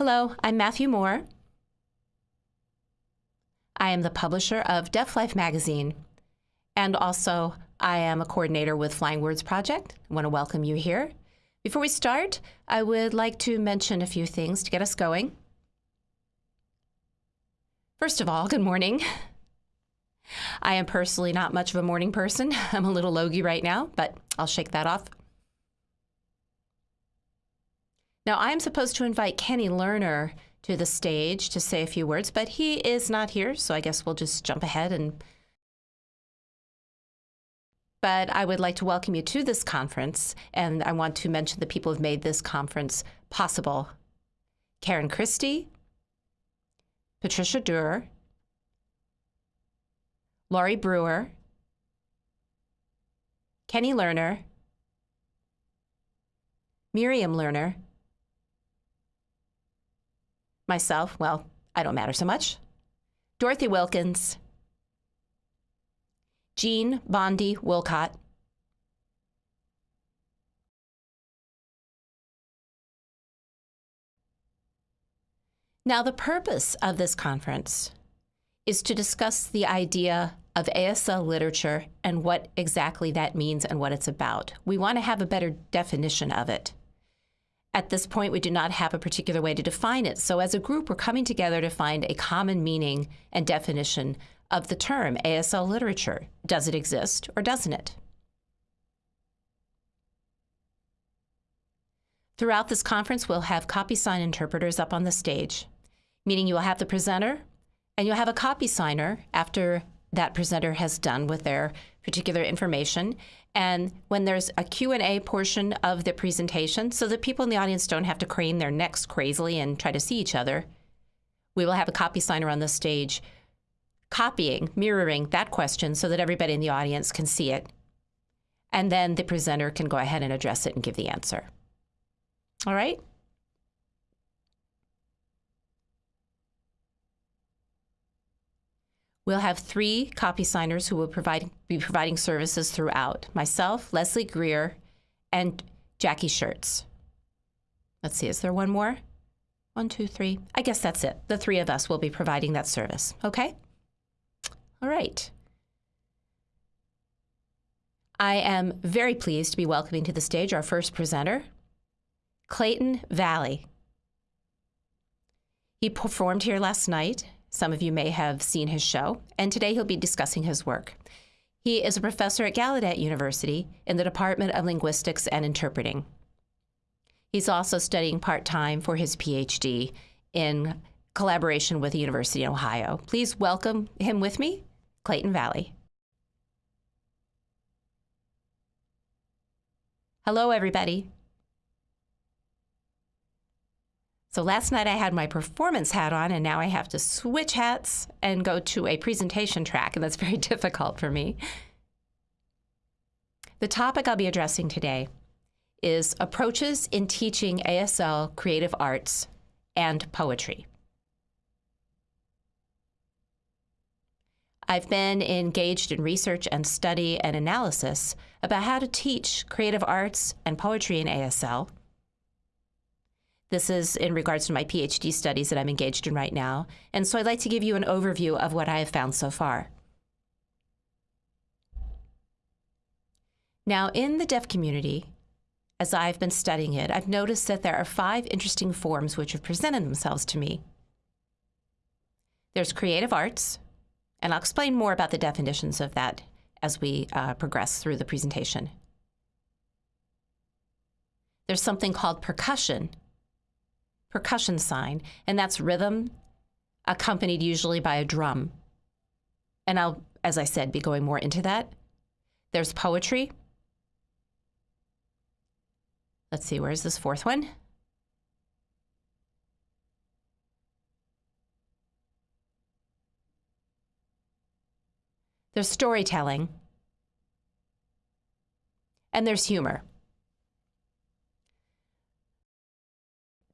Hello, I'm Matthew Moore. I am the publisher of Deaf Life magazine, and also I am a coordinator with Flying Words Project. I want to welcome you here. Before we start, I would like to mention a few things to get us going. First of all, good morning. I am personally not much of a morning person. I'm a little logy right now, but I'll shake that off. Now, I'm supposed to invite Kenny Lerner to the stage to say a few words, but he is not here, so I guess we'll just jump ahead and. But I would like to welcome you to this conference, and I want to mention the people who have made this conference possible Karen Christie, Patricia Durr, Laurie Brewer, Kenny Lerner, Miriam Lerner, myself, well, I don't matter so much, Dorothy Wilkins, Jean Bondi-Wolcott, Now, the purpose of this conference is to discuss the idea of ASL literature and what exactly that means and what it's about. We want to have a better definition of it. At this point, we do not have a particular way to define it. So, as a group, we're coming together to find a common meaning and definition of the term ASL literature. Does it exist or doesn't it? Throughout this conference, we'll have copy sign interpreters up on the stage, meaning you will have the presenter and you'll have a copy signer after that presenter has done with their particular information. And when there's a Q&A portion of the presentation, so that people in the audience don't have to crane their necks crazily and try to see each other, we will have a copy signer on the stage copying, mirroring that question so that everybody in the audience can see it. And then the presenter can go ahead and address it and give the answer. All right? We'll have three copy signers who will provide, be providing services throughout myself, Leslie Greer, and Jackie Shirts. Let's see, is there one more? One, two, three. I guess that's it. The three of us will be providing that service. Okay? All right. I am very pleased to be welcoming to the stage our first presenter, Clayton Valli. He performed here last night some of you may have seen his show, and today he'll be discussing his work. He is a professor at Gallaudet University in the Department of Linguistics and Interpreting. He's also studying part time for his PhD in collaboration with the University of Ohio. Please welcome him with me, Clayton Valli. Hello, everybody. So last night I had my performance hat on, and now I have to switch hats and go to a presentation track, and that's very difficult for me. The topic I'll be addressing today is approaches in teaching ASL creative arts and poetry. I've been engaged in research and study and analysis about how to teach creative arts and poetry in ASL this is in regards to my PhD studies that I'm engaged in right now. And so I'd like to give you an overview of what I have found so far. Now, in the deaf community, as I've been studying it, I've noticed that there are five interesting forms which have presented themselves to me. There's creative arts, and I'll explain more about the definitions of that as we uh, progress through the presentation. There's something called percussion, percussion sign, and that's rhythm accompanied usually by a drum. And I'll, as I said, be going more into that. There's poetry. Let's see, where's this fourth one? There's storytelling. And there's humor.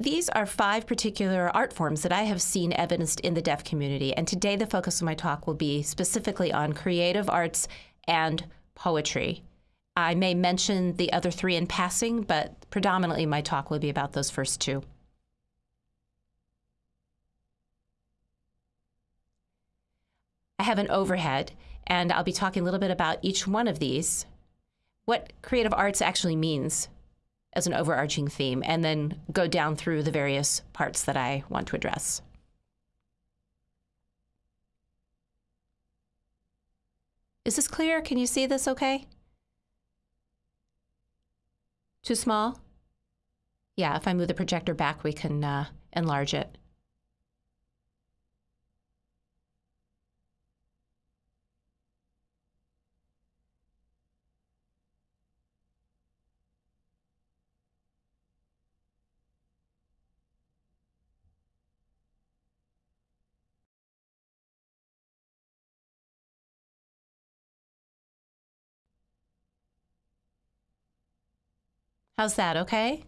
These are five particular art forms that I have seen evidenced in the deaf community, and today the focus of my talk will be specifically on creative arts and poetry. I may mention the other three in passing, but predominantly my talk will be about those first two. I have an overhead, and I'll be talking a little bit about each one of these, what creative arts actually means, as an overarching theme, and then go down through the various parts that I want to address. Is this clear? Can you see this okay? Too small? Yeah, if I move the projector back, we can uh, enlarge it. How's that, okay?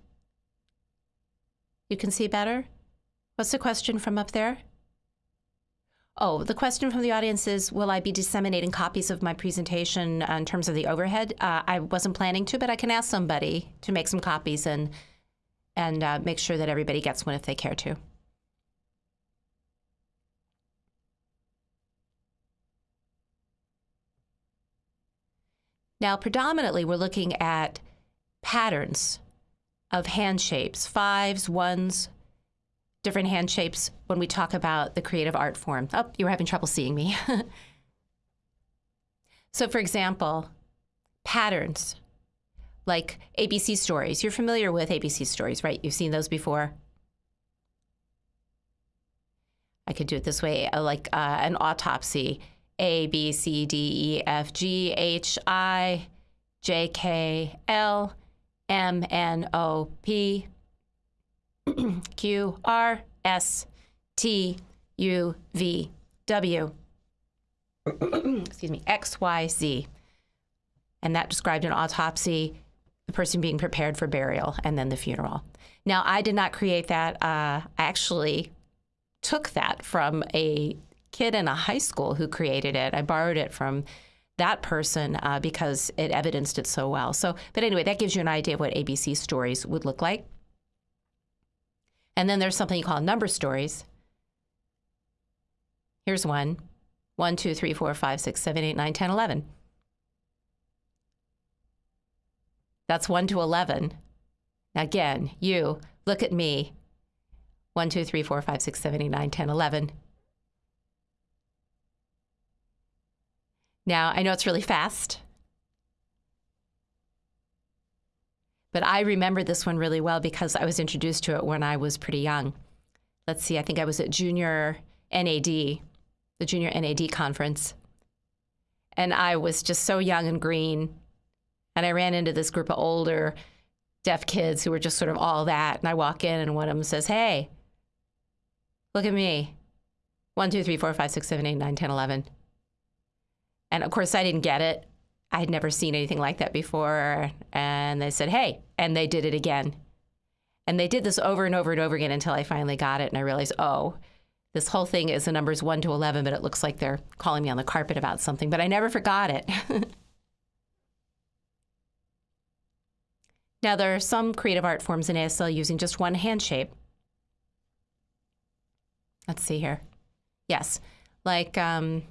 You can see better? What's the question from up there? Oh, the question from the audience is Will I be disseminating copies of my presentation in terms of the overhead? Uh, I wasn't planning to, but I can ask somebody to make some copies and, and uh, make sure that everybody gets one if they care to. Now, predominantly, we're looking at patterns of hand shapes, fives, ones, different hand shapes when we talk about the creative art form. Oh, you were having trouble seeing me. so, for example, patterns like ABC stories. You're familiar with ABC stories, right? You've seen those before. I could do it this way, uh, like uh, an autopsy. A, B, C, D, E, F, G, H, I, J, K, L, M N O P Q R S T U V W. Excuse me, X Y Z. And that described an autopsy, the person being prepared for burial, and then the funeral. Now, I did not create that. Uh, I actually took that from a kid in a high school who created it. I borrowed it from that person uh, because it evidenced it so well. So, but anyway, that gives you an idea of what ABC stories would look like. And then there's something you call number stories. Here's one 1, 2, 3, 4, 5, 6, 7, 8, 9, 10, 11. That's 1 to 11. Again, you look at me 1, 2, 3, 4, 5, 6, 7, 8, 9, 10, 11. Now, I know it's really fast, but I remember this one really well because I was introduced to it when I was pretty young. Let's see, I think I was at junior NAD, the junior NAD conference. And I was just so young and green. And I ran into this group of older deaf kids who were just sort of all that. And I walk in, and one of them says, Hey, look at me. One, two, three, four, five, six, seven, eight, nine, ten, eleven. And of course, I didn't get it. I had never seen anything like that before. And they said, hey, and they did it again. And they did this over and over and over again until I finally got it. And I realized, oh, this whole thing is the numbers 1 to 11, but it looks like they're calling me on the carpet about something. But I never forgot it. now, there are some creative art forms in ASL using just one hand shape. Let's see here. Yes, like um,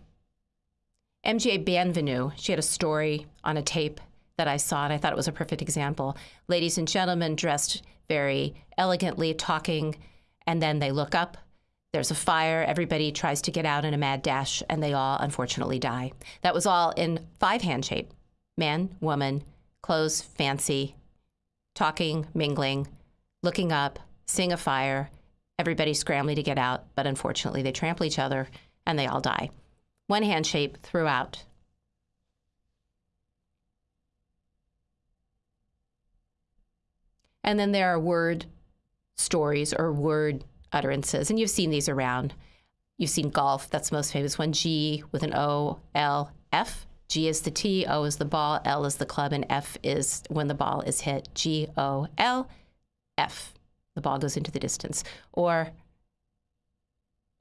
MJ Bienvenu, she had a story on a tape that I saw, and I thought it was a perfect example. Ladies and gentlemen dressed very elegantly, talking, and then they look up. There's a fire. Everybody tries to get out in a mad dash, and they all unfortunately die. That was all in five hand shape man, woman, clothes, fancy, talking, mingling, looking up, seeing a fire, everybody scrambling to get out, but unfortunately they trample each other and they all die one hand shape throughout. And then there are word stories or word utterances, and you've seen these around. You've seen golf, that's the most famous one. G with an O, L, F. G is the T, O is the ball, L is the club, and F is when the ball is hit. G, O, L, F. The ball goes into the distance. Or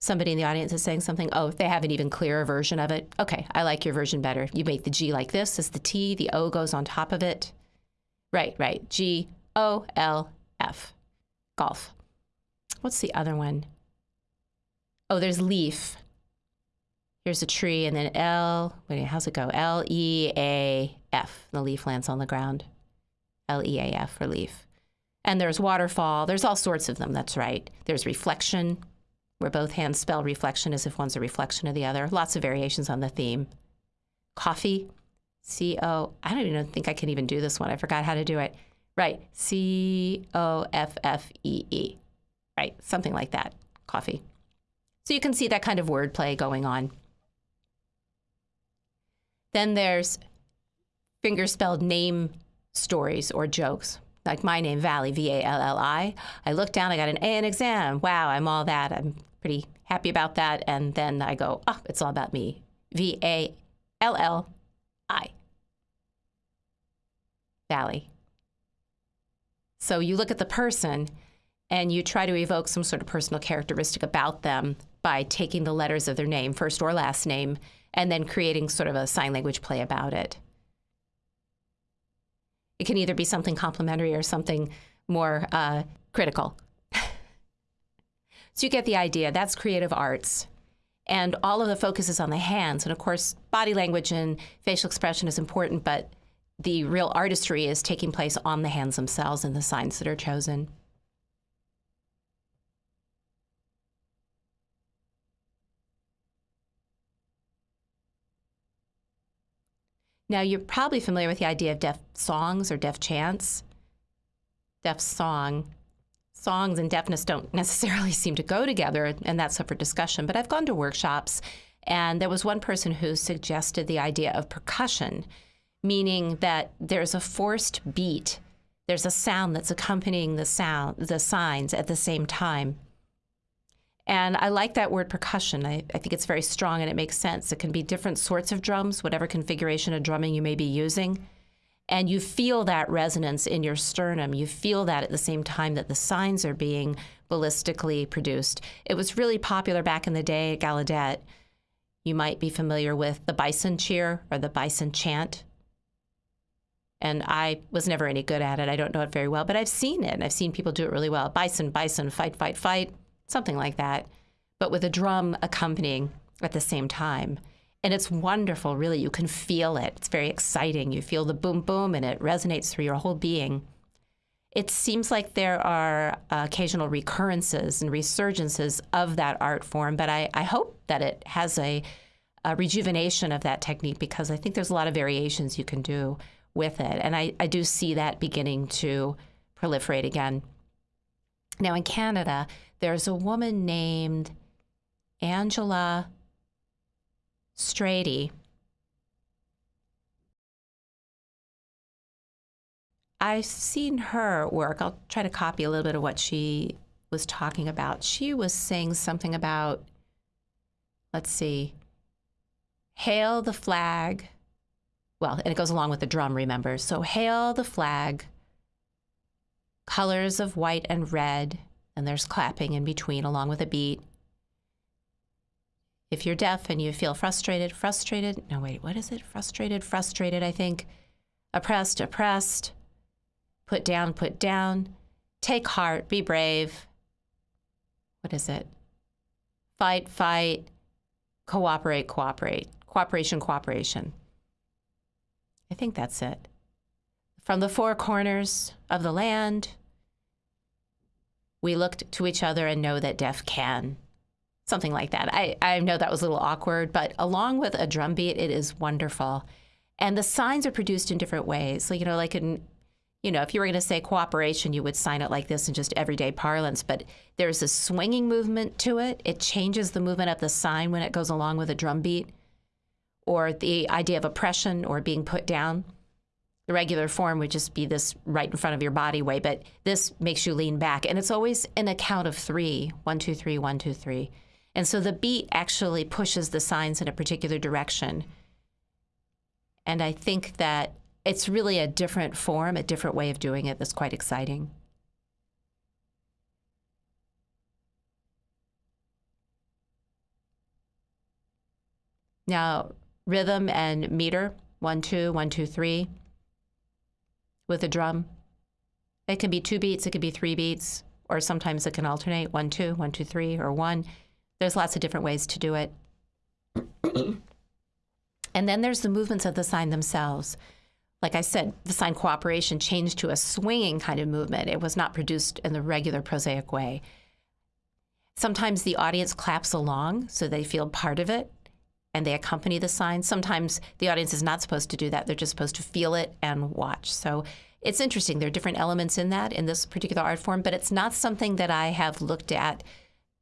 somebody in the audience is saying something, oh, they have an even clearer version of it. Okay, I like your version better. You make the G like this as the T, the O goes on top of it. Right, right. G O L F. Golf. What's the other one? Oh, there's leaf. Here's Here's a tree, and then L. Wait, how's it go? L E A F. The leaf lands on the ground. L E A F for leaf. And there's waterfall. There's all sorts of them. That's right. There's reflection, where both hands spell reflection as if one's a reflection of the other. Lots of variations on the theme. Coffee, C O. I don't even think I can even do this one. I forgot how to do it. Right. C O F F E E. Right. Something like that. Coffee. So you can see that kind of wordplay going on. Then there's finger spelled name stories or jokes. Like my name, Valli, V A L L I. I look down, I got an A in exam. Wow, I'm all that. I'm pretty happy about that. And then I go, oh, it's all about me. V A L L I. Valli. So you look at the person and you try to evoke some sort of personal characteristic about them by taking the letters of their name, first or last name, and then creating sort of a sign language play about it. It can either be something complimentary or something more uh, critical. So you get the idea. That's creative arts. And all of the focus is on the hands. And of course, body language and facial expression is important, but the real artistry is taking place on the hands themselves and the signs that are chosen. Now, you're probably familiar with the idea of deaf songs or deaf chants. Deaf song. Songs and deafness don't necessarily seem to go together, and that's up for discussion. But I've gone to workshops, and there was one person who suggested the idea of percussion, meaning that there's a forced beat, there's a sound that's accompanying the sound, the signs at the same time. And I like that word percussion. I, I, think it's very strong and it makes sense. It can be different sorts of drums, whatever configuration of drumming you may be using. And you feel that resonance in your sternum. You feel that at the same time that the signs are being ballistically produced. It was really popular back in the day at Gallaudet. You might be familiar with the bison cheer or the bison chant. And I was never any good at it. I don't know it very well, but I've seen it. And I've seen people do it really well. Bison, bison, fight, fight, fight something like that, but with a drum accompanying at the same time. And it's wonderful, really. You can feel it. It's very exciting. You feel the boom, boom, and it resonates through your whole being. It seems like there are uh, occasional recurrences and resurgences of that art form, but I, I hope that it has a, a, rejuvenation of that technique because I think there's a lot of variations you can do with it. And I, I do see that beginning to proliferate again. Now, in Canada, there's a woman named Angela Stratiy. I've seen her work. I'll try to copy a little bit of what she was talking about. She was saying something about, let's see, hail the flag. Well, and it goes along with the drum, remember. So, hail the flag, colors of white and red, and there's clapping in between along with a beat. If you're deaf and you feel frustrated, frustrated, no, wait, what is it? Frustrated, frustrated, I think. Oppressed, oppressed. Put down, put down. Take heart, be brave. What is it? Fight, fight. Cooperate, cooperate. Cooperation, cooperation. I think that's it. From the four corners of the land, we looked to each other and know that deaf can. Something like that. I, I know that was a little awkward, but along with a drum beat, it is wonderful. And the signs are produced in different ways. So, you know, like in, you know, if you were going to say cooperation, you would sign it like this in just everyday parlance. But there's a swinging movement to it. It changes the movement of the sign when it goes along with a drum beat, or the idea of oppression or being put down. The regular form would just be this right in front of your body way, but this makes you lean back. And it's always an account of three one, two, three, one, two, three. And so the beat actually pushes the signs in a particular direction. And I think that it's really a different form, a different way of doing it that's quite exciting. Now, rhythm and meter one, two, one, two, three with a drum. It can be two beats, it can be three beats, or sometimes it can alternate one, two, one, two, three, or one. There's lots of different ways to do it. and then there's the movements of the sign themselves. Like I said, the sign cooperation changed to a swinging kind of movement. It was not produced in the regular prosaic way. Sometimes the audience claps along so they feel part of it and they accompany the sign. Sometimes the audience is not supposed to do that. They're just supposed to feel it and watch. So it's interesting. There are different elements in that in this particular art form, but it's not something that I have looked at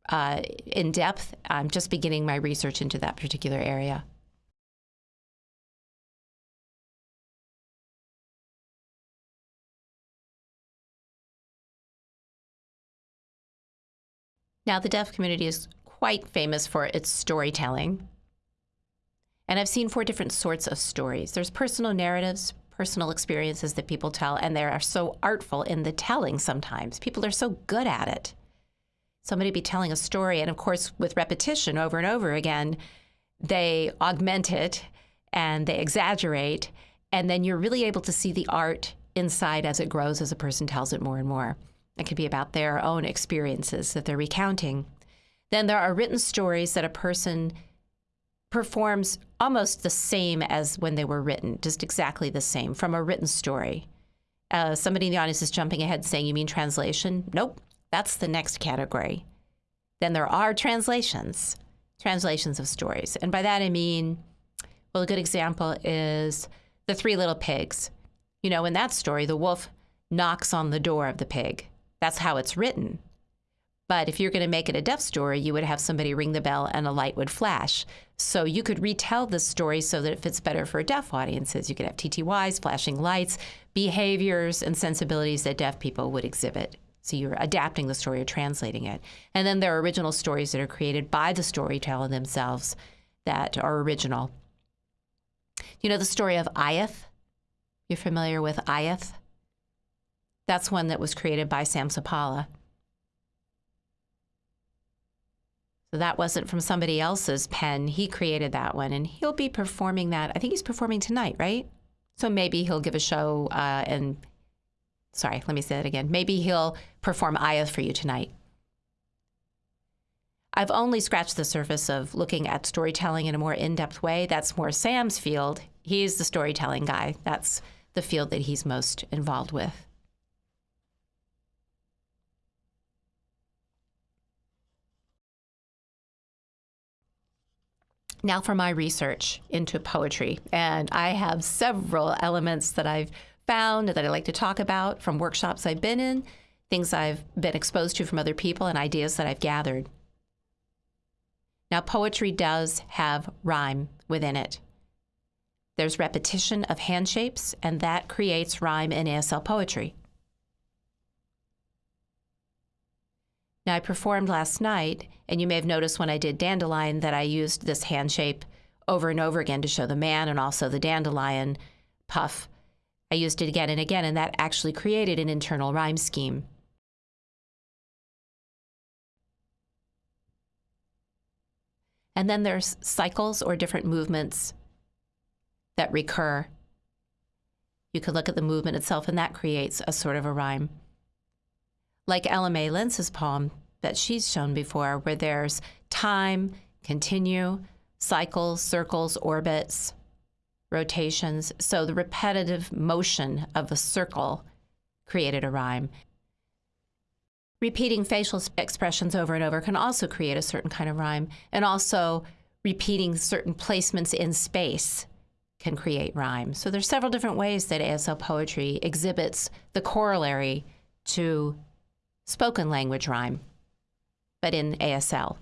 uh, in depth. I'm just beginning my research into that particular area. Now, the deaf community is quite famous for its storytelling. And I've seen four different sorts of stories. There's personal narratives, personal experiences that people tell, and they are so artful in the telling sometimes. People are so good at it. Somebody be telling a story, and of course, with repetition over and over again, they augment it and they exaggerate, and then you're really able to see the art inside as it grows as a person tells it more and more. It could be about their own experiences that they're recounting. Then there are written stories that a person performs almost the same as when they were written, just exactly the same from a written story. Uh, somebody in the audience is jumping ahead saying, You mean translation? Nope, that's the next category. Then there are translations, translations of stories. And by that I mean, well, a good example is The Three Little Pigs. You know, in that story, the wolf knocks on the door of the pig. That's how it's written. But if you're going to make it a deaf story, you would have somebody ring the bell and a light would flash. So you could retell the story so that it fits better for deaf audiences. You could have TTYs, flashing lights, behaviors, and sensibilities that deaf people would exhibit. So you're adapting the story or translating it. And then there are original stories that are created by the storyteller themselves that are original. You know the story of Ayath? You're familiar with Ayath? That's one that was created by Sam Supalla. So that wasn't from somebody else's pen. He created that one, and he'll be performing that. I think he's performing tonight, right? So maybe he'll give a show uh, and. Sorry, let me say that again. Maybe he'll perform Ayath for you tonight. I've only scratched the surface of looking at storytelling in a more in depth way. That's more Sam's field. He's the storytelling guy. That's the field that he's most involved with. Now for my research into poetry. And I have several elements that I've found that I like to talk about from workshops I've been in, things I've been exposed to from other people, and ideas that I've gathered. Now, poetry does have rhyme within it. There's repetition of hand shapes, and that creates rhyme in ASL poetry. Now, I performed last night, and you may have noticed when I did Dandelion that I used this hand shape over and over again to show the man and also the dandelion puff. I used it again and again, and that actually created an internal rhyme scheme. And then there's cycles or different movements that recur. You could look at the movement itself, and that creates a sort of a rhyme like Ella Mae Lentz's poem that she's shown before, where there's time, continue, cycles, circles, orbits, rotations. So the repetitive motion of a circle created a rhyme. Repeating facial expressions over and over can also create a certain kind of rhyme, and also repeating certain placements in space can create rhyme. So there's several different ways that ASL poetry exhibits the corollary to spoken language rhyme, but in ASL.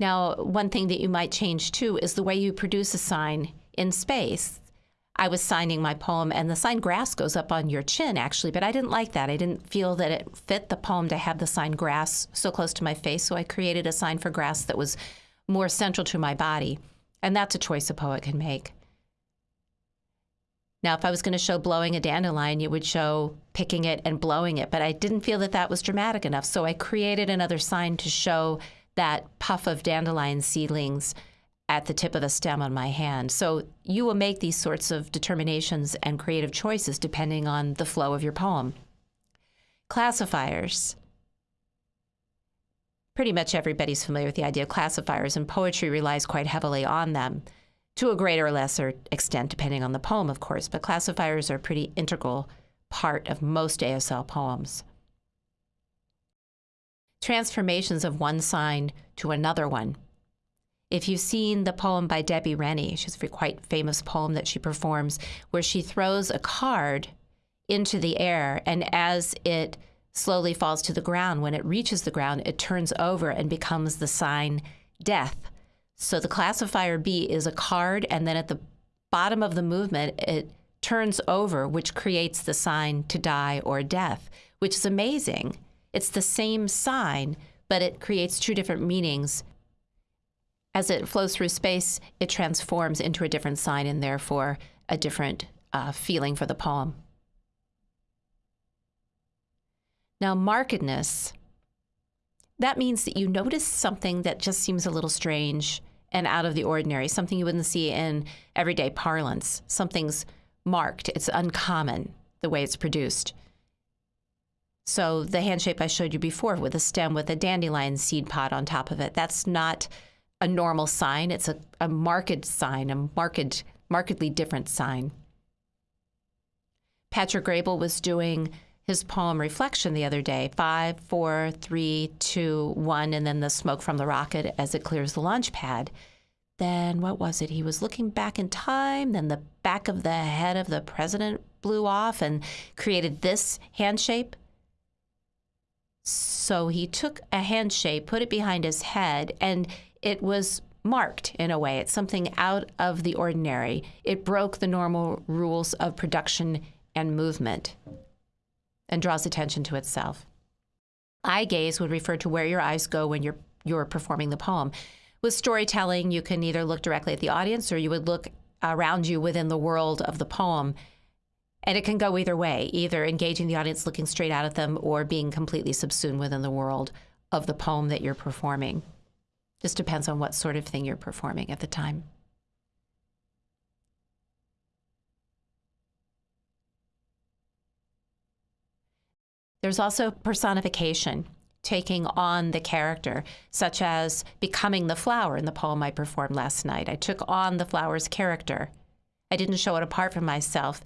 Now, one thing that you might change too is the way you produce a sign in space. I was signing my poem, and the sign grass goes up on your chin, actually, but I didn't like that. I didn't feel that it fit the poem to have the sign grass so close to my face, so I created a sign for grass that was more central to my body. And that's a choice a poet can make. Now, if I was going to show blowing a dandelion, you would show picking it and blowing it, but I didn't feel that that was dramatic enough. So I created another sign to show that puff of dandelion seedlings at the tip of the stem on my hand. So you will make these sorts of determinations and creative choices depending on the flow of your poem. Classifiers. Pretty much everybody's familiar with the idea of classifiers, and poetry relies quite heavily on them to a greater or lesser extent, depending on the poem, of course. But classifiers are a pretty integral part of most ASL poems. Transformations of one sign to another one. If you've seen the poem by Debbie Rennie, she's a quite famous poem that she performs, where she throws a card into the air, and as it slowly falls to the ground, when it reaches the ground, it turns over and becomes the sign death. So the classifier B is a card, and then at the bottom of the movement, it turns over, which creates the sign to die or death, which is amazing. It's the same sign, but it creates two different meanings. As it flows through space, it transforms into a different sign and therefore a different uh, feeling for the poem. Now, markedness, that means that you notice something that just seems a little strange and out of the ordinary, something you wouldn't see in everyday parlance. Something's marked, it's uncommon the way it's produced. So, the hand shape I showed you before with a stem with a dandelion seed pod on top of it, that's not a normal sign. It's a, a marked sign, a marked, markedly different sign. Patrick Graybill was doing his poem Reflection the other day five, four, three, two, one, and then the smoke from the rocket as it clears the launch pad. Then what was it? He was looking back in time, then the back of the head of the president blew off and created this hand shape. So he took a hand shape, put it behind his head, and it was marked in a way. It's something out of the ordinary. It broke the normal rules of production and movement and draws attention to itself. Eye gaze would refer to where your eyes go when you're you're performing the poem. With storytelling, you can either look directly at the audience or you would look around you within the world of the poem. And it can go either way, either engaging the audience looking straight out at them or being completely subsumed within the world of the poem that you're performing. Just depends on what sort of thing you're performing at the time. There's also personification, taking on the character, such as becoming the flower in the poem I performed last night. I took on the flower's character. I didn't show it apart from myself.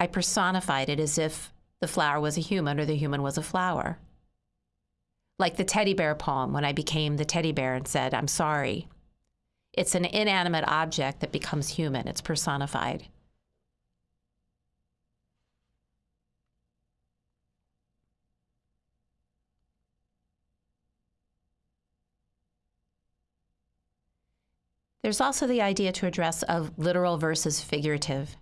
I personified it as if the flower was a human or the human was a flower. Like the teddy bear poem, when I became the teddy bear and said, I'm sorry. It's an inanimate object that becomes human, it's personified. There's also the idea to address of literal versus figurative.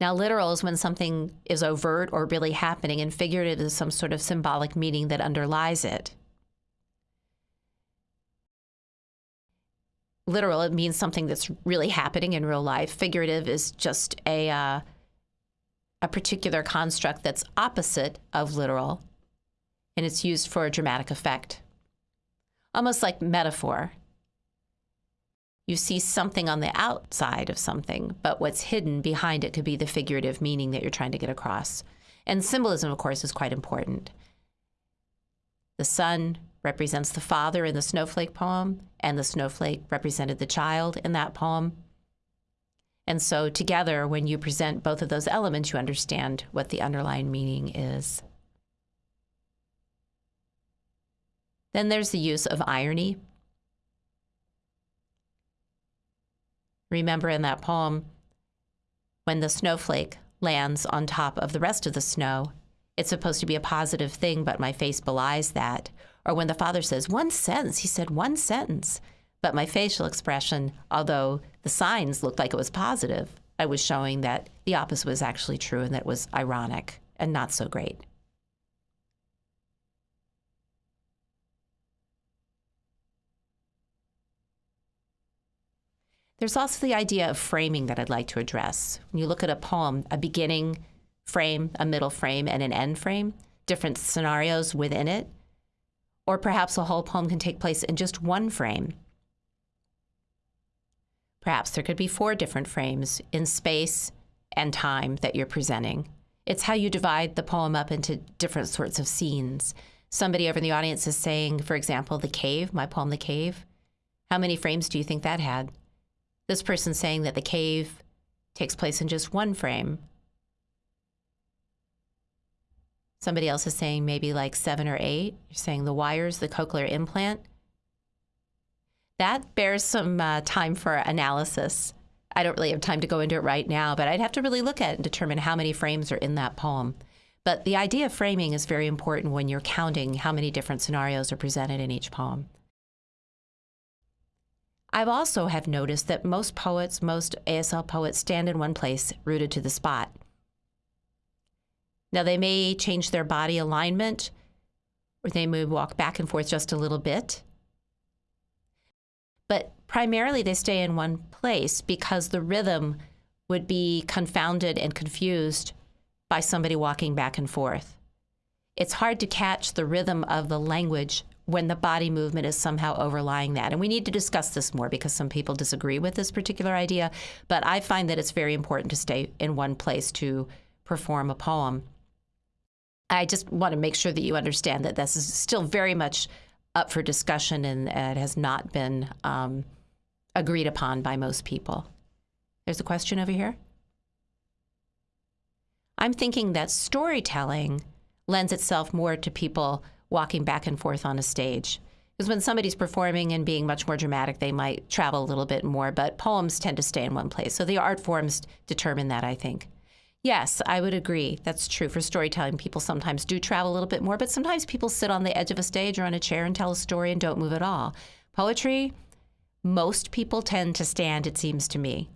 Now, literal is when something is overt or really happening, and figurative is some sort of symbolic meaning that underlies it. Literal, it means something that's really happening in real life. Figurative is just a, uh, a particular construct that's opposite of literal, and it's used for a dramatic effect almost like metaphor. You see something on the outside of something, but what's hidden behind it could be the figurative meaning that you're trying to get across. And symbolism, of course, is quite important. The sun represents the father in the snowflake poem, and the snowflake represented the child in that poem. And so, together, when you present both of those elements, you understand what the underlying meaning is. Then there's the use of irony. Remember in that poem, when the snowflake lands on top of the rest of the snow, it's supposed to be a positive thing, but my face belies that. Or when the father says, one sentence, he said one sentence. But my facial expression, although the signs looked like it was positive, I was showing that the opposite was actually true and that was ironic and not so great. There's also the idea of framing that I'd like to address. When you look at a poem, a beginning frame, a middle frame, and an end frame, different scenarios within it, or perhaps a whole poem can take place in just one frame. Perhaps there could be four different frames in space and time that you're presenting. It's how you divide the poem up into different sorts of scenes. Somebody over in the audience is saying, for example, The Cave, my poem, The Cave. How many frames do you think that had? This person saying that the cave takes place in just one frame. Somebody else is saying maybe like seven or eight. You're saying the wires, the cochlear implant. That bears some uh, time for analysis. I don't really have time to go into it right now, but I'd have to really look at it and determine how many frames are in that poem. But the idea of framing is very important when you're counting how many different scenarios are presented in each poem. I've also have noticed that most poets, most ASL poets stand in one place, rooted to the spot. Now they may change their body alignment or they may walk back and forth just a little bit. But primarily they stay in one place because the rhythm would be confounded and confused by somebody walking back and forth. It's hard to catch the rhythm of the language when the body movement is somehow overlying that. And we need to discuss this more because some people disagree with this particular idea. But I find that it's very important to stay in one place to perform a poem. I just want to make sure that you understand that this is still very much up for discussion and it has not been um, agreed upon by most people. There's a question over here. I'm thinking that storytelling lends itself more to people walking back and forth on a stage. Because when somebody's performing and being much more dramatic, they might travel a little bit more, but poems tend to stay in one place. So the art forms determine that, I think. Yes, I would agree. That's true for storytelling. People sometimes do travel a little bit more, but sometimes people sit on the edge of a stage or on a chair and tell a story and don't move at all. Poetry, most people tend to stand, it seems to me.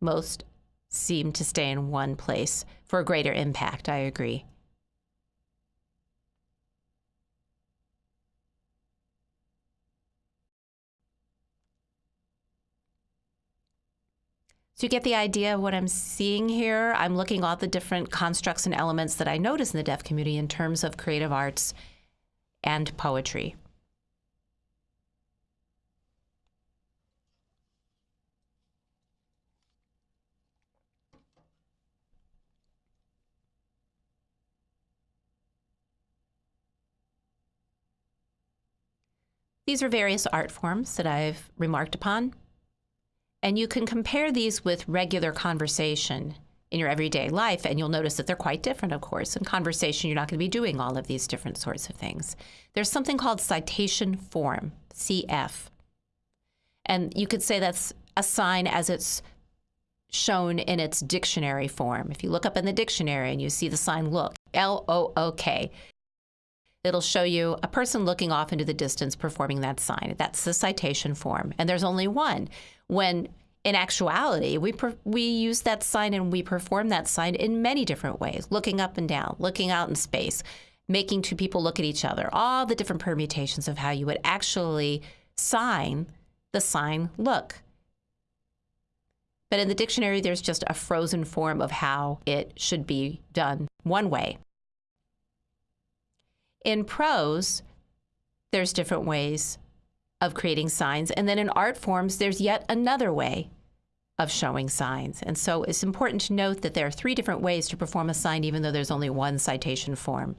Most seem to stay in one place for a greater impact. I agree. So you get the idea of what I'm seeing here. I'm looking at all the different constructs and elements that I notice in the deaf community in terms of creative arts and poetry. These are various art forms that I've remarked upon. And you can compare these with regular conversation in your everyday life, and you'll notice that they're quite different, of course. In conversation, you're not going to be doing all of these different sorts of things. There's something called citation form, CF. And you could say that's a sign as it's shown in its dictionary form. If you look up in the dictionary and you see the sign look, L O O K, it'll show you a person looking off into the distance performing that sign. That's the citation form. And there's only one when in actuality, we, we use that sign and we perform that sign in many different ways looking up and down, looking out in space, making two people look at each other, all the different permutations of how you would actually sign the sign look. But in the dictionary, there's just a frozen form of how it should be done one way. In prose, there's different ways of creating signs. And then in art forms, there's yet another way of showing signs. And so it's important to note that there are three different ways to perform a sign, even though there's only one citation form.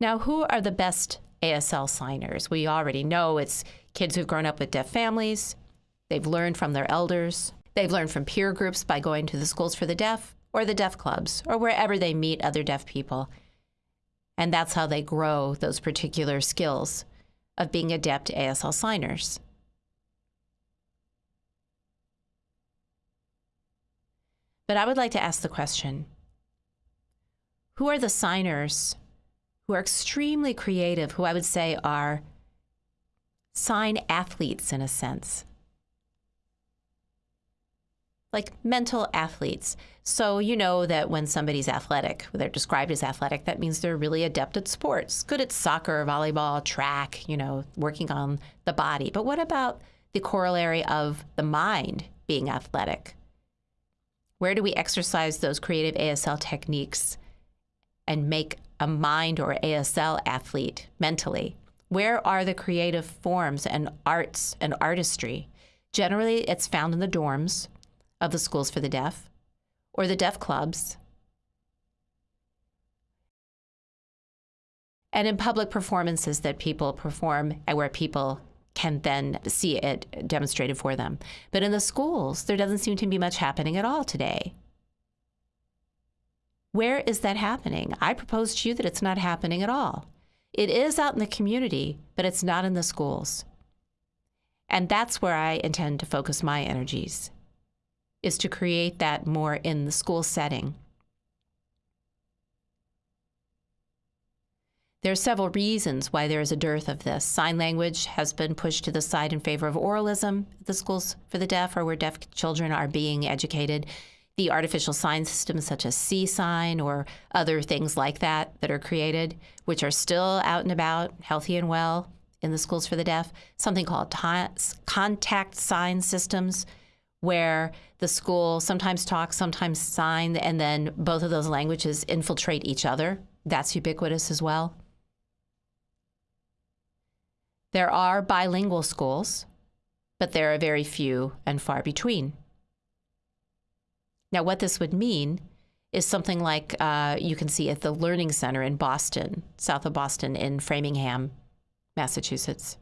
Now, who are the best ASL signers? We already know it's kids who've grown up with deaf families. They've learned from their elders. They've learned from peer groups by going to the schools for the deaf or the deaf clubs or wherever they meet other deaf people. And that's how they grow those particular skills of being adept ASL signers. But I would like to ask the question who are the signers who are extremely creative, who I would say are sign athletes in a sense? Like mental athletes. So you know that when somebody's athletic, they're described as athletic, that means they're really adept at sports, good at soccer, volleyball, track, you know, working on the body. But what about the corollary of the mind being athletic? Where do we exercise those creative ASL techniques and make a mind or ASL athlete mentally? Where are the creative forms and arts and artistry? Generally, it's found in the dorms of the schools for the deaf or the deaf clubs and in public performances that people perform and where people can then see it demonstrated for them. But in the schools, there doesn't seem to be much happening at all today. Where is that happening? I propose to you that it's not happening at all. It is out in the community, but it's not in the schools. And that's where I intend to focus my energies, is to create that more in the school setting. There are several reasons why there is a dearth of this. Sign language has been pushed to the side in favor of oralism at the schools for the deaf or where deaf children are being educated. The artificial sign systems such as SEE-sign or other things like that that are created, which are still out and about, healthy and well in the schools for the deaf. Something called contact sign systems, where the school sometimes talks, sometimes sign, and then both of those languages infiltrate each other. That's ubiquitous as well. There are bilingual schools, but there are very few and far between. Now, what this would mean is something like uh, you can see at the Learning Center in Boston, south of Boston, in Framingham, Massachusetts.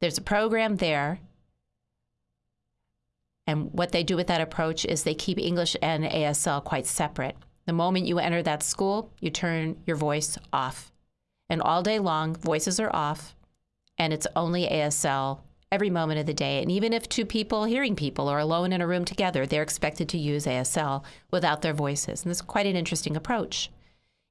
There's a program there. And what they do with that approach is they keep English and ASL quite separate. The moment you enter that school, you turn your voice off. And all day long, voices are off, and it's only ASL every moment of the day. And even if two people, hearing people, are alone in a room together, they're expected to use ASL without their voices. And this is quite an interesting approach.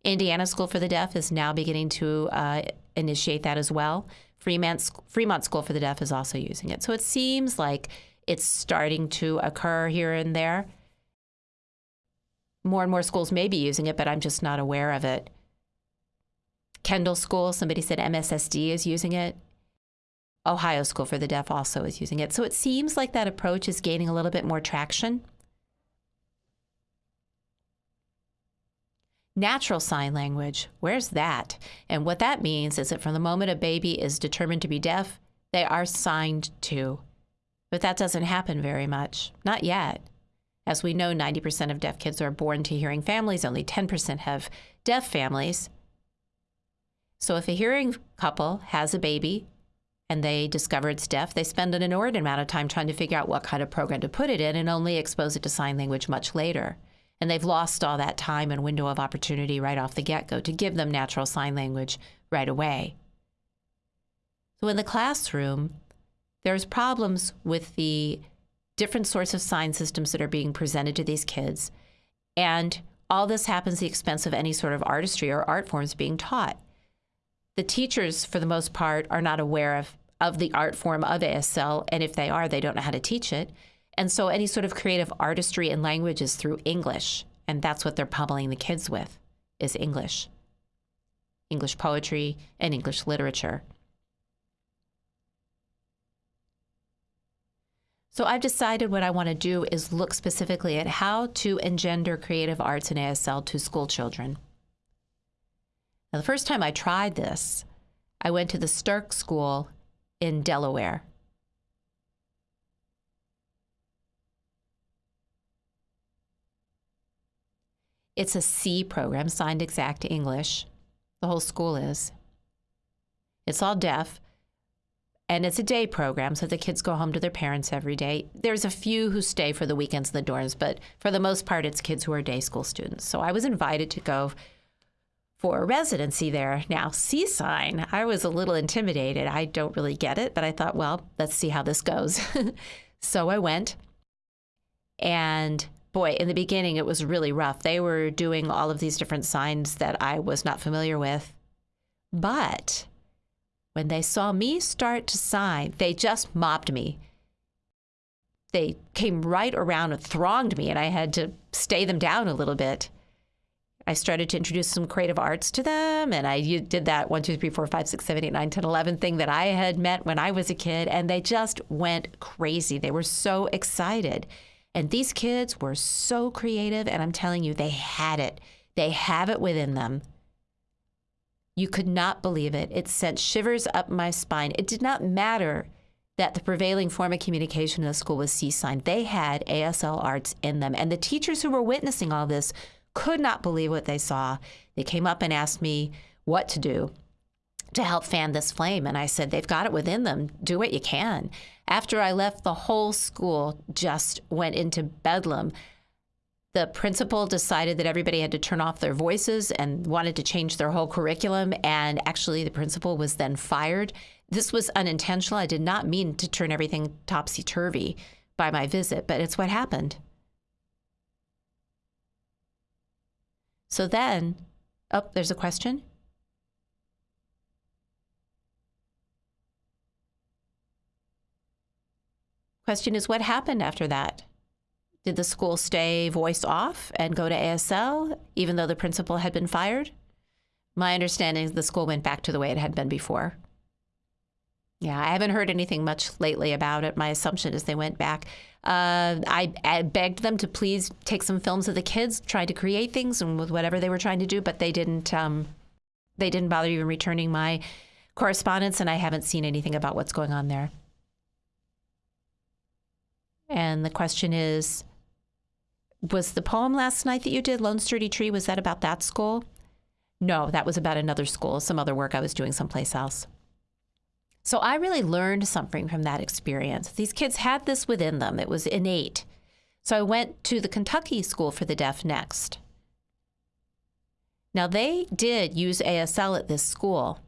Indiana School for the Deaf is now beginning to uh, initiate that as well. Fremont, Fremont School for the Deaf is also using it. So it seems like it's starting to occur here and there. More and more schools may be using it, but I'm just not aware of it. Kendall School, somebody said MSSD is using it. Ohio School for the Deaf also is using it. So it seems like that approach is gaining a little bit more traction. Natural sign language, where's that? And what that means is that from the moment a baby is determined to be deaf, they are signed to. But that doesn't happen very much, not yet. As we know, 90% of deaf kids are born to hearing families, only 10% have deaf families. So if a hearing couple has a baby and they discover it's deaf, they spend an inordinate amount of time trying to figure out what kind of program to put it in and only expose it to sign language much later. And they've lost all that time and window of opportunity right off the get go to give them natural sign language right away. So in the classroom, there's problems with the different sorts of sign systems that are being presented to these kids. And all this happens at the expense of any sort of artistry or art forms being taught the teachers, for the most part, are not aware of, of the art form of ASL. And if they are, they don't know how to teach it. And so any sort of creative artistry and language is through English. And that's what they're pummeling the kids with is English. English poetry and English literature. So I've decided what I want to do is look specifically at how to engender creative arts in ASL to school children. Now, the first time I tried this, I went to the Sterck School in Delaware. It's a SEE program, signed exact English. The whole school is. It's all deaf, and it's a day program, so the kids go home to their parents every day. There's a few who stay for the weekends in the dorms, but for the most part, it's kids who are day school students. So I was invited to go for a residency there. Now, SEE-sign, I was a little intimidated. I don't really get it, but I thought, well, let's see how this goes. so I went. And boy, in the beginning, it was really rough. They were doing all of these different signs that I was not familiar with. But when they saw me start to sign, they just mobbed me. They came right around and thronged me, and I had to stay them down a little bit. I started to introduce some creative arts to them. And I did that one, two, three, four, five, six, seven, eight, nine, 10, 11 thing that I had met when I was a kid. And they just went crazy. They were so excited. And these kids were so creative. And I'm telling you, they had it. They have it within them. You could not believe it. It sent shivers up my spine. It did not matter that the prevailing form of communication in the school was SEE sign. They had ASL arts in them. And the teachers who were witnessing all this could not believe what they saw. They came up and asked me what to do to help fan this flame. And I said, they've got it within them. Do what you can. After I left, the whole school just went into bedlam. The principal decided that everybody had to turn off their voices and wanted to change their whole curriculum. And actually, the principal was then fired. This was unintentional. I did not mean to turn everything topsy turvy by my visit, but it's what happened. So then, oh, there's a question. Question is what happened after that? Did the school stay voice off and go to ASL even though the principal had been fired? My understanding is the school went back to the way it had been before. Yeah, I haven't heard anything much lately about it. My assumption is they went back. Uh, I, I, begged them to please take some films of the kids, tried to create things and with whatever they were trying to do, but they didn't. Um, they didn't bother even returning my correspondence, and I haven't seen anything about what's going on there. And the question is Was the poem last night that you did, Lone Sturdy Tree, was that about that school? No, that was about another school, some other work I was doing someplace else. So I really learned something from that experience. These kids had this within them, it was innate. So I went to the Kentucky School for the Deaf next. Now, they did use ASL at this school,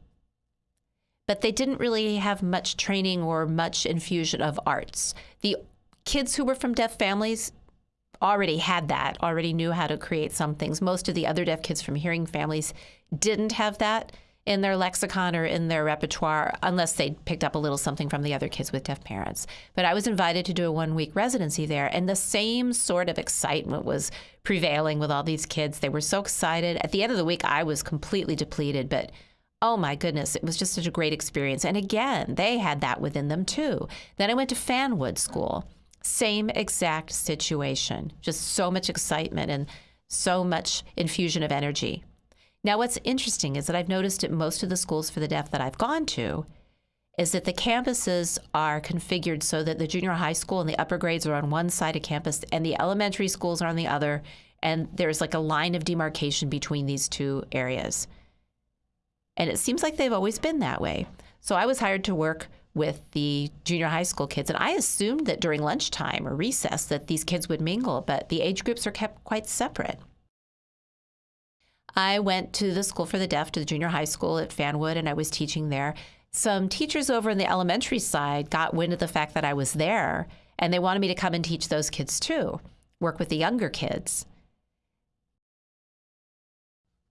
but they didn't really have much training or much infusion of arts. The kids who were from deaf families already had that, already knew how to create some things. Most of the other deaf kids from hearing families didn't have that in their lexicon or in their repertoire unless they picked up a little something from the other kids with deaf parents. But I was invited to do a one week residency there, and the same sort of excitement was prevailing with all these kids. They were so excited. At the end of the week, I was completely depleted, but oh my goodness, it was just such a great experience. And again, they had that within them too. Then I went to Fanwood School same exact situation, just so much excitement and so much infusion of energy. Now, what's interesting is that I've noticed at most of the schools for the deaf that I've gone to is that the campuses are configured so that the junior high school and the upper grades are on one side of campus and the elementary schools are on the other. And there's like a line of demarcation between these two areas. And it seems like they've always been that way. So I was hired to work with the junior high school kids. And I assumed that during lunchtime or recess that these kids would mingle, but the age groups are kept quite separate. I went to the school for the deaf, to the junior high school at Fanwood, and I was teaching there. Some teachers over in the elementary side got wind of the fact that I was there, and they wanted me to come and teach those kids too, work with the younger kids.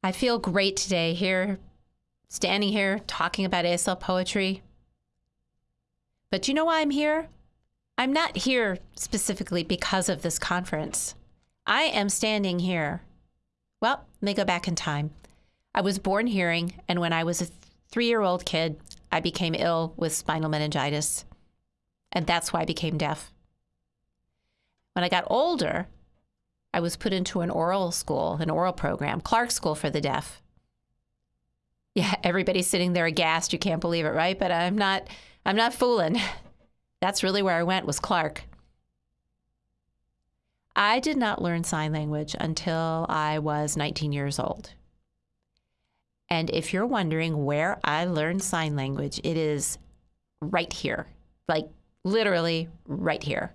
I feel great today here, standing here talking about ASL poetry. But you know why I'm here? I'm not here specifically because of this conference. I am standing here. Well, let me go back in time. I was born hearing, and when I was a three year old kid, I became ill with spinal meningitis. And that's why I became deaf. When I got older, I was put into an oral school, an oral program, Clark School for the Deaf. Yeah, everybody's sitting there aghast. You can't believe it, right? But I'm not I'm not fooling. That's really where I went was Clark. I did not learn sign language until I was 19 years old. And if you're wondering where I learned sign language, it is right here. Like literally right here.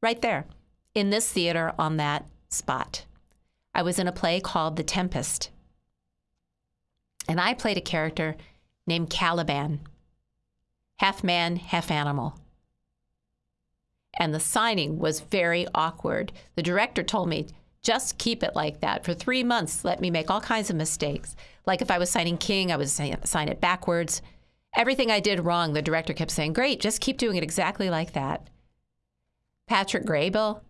Right there. In this theater on that spot. I was in a play called The Tempest. And I played a character named Caliban half man, half animal. And the signing was very awkward. The director told me, just keep it like that. For three months, let me make all kinds of mistakes. Like if I was signing king, I would sign it backwards. Everything I did wrong, the director kept saying, great, just keep doing it exactly like that. Patrick Graybill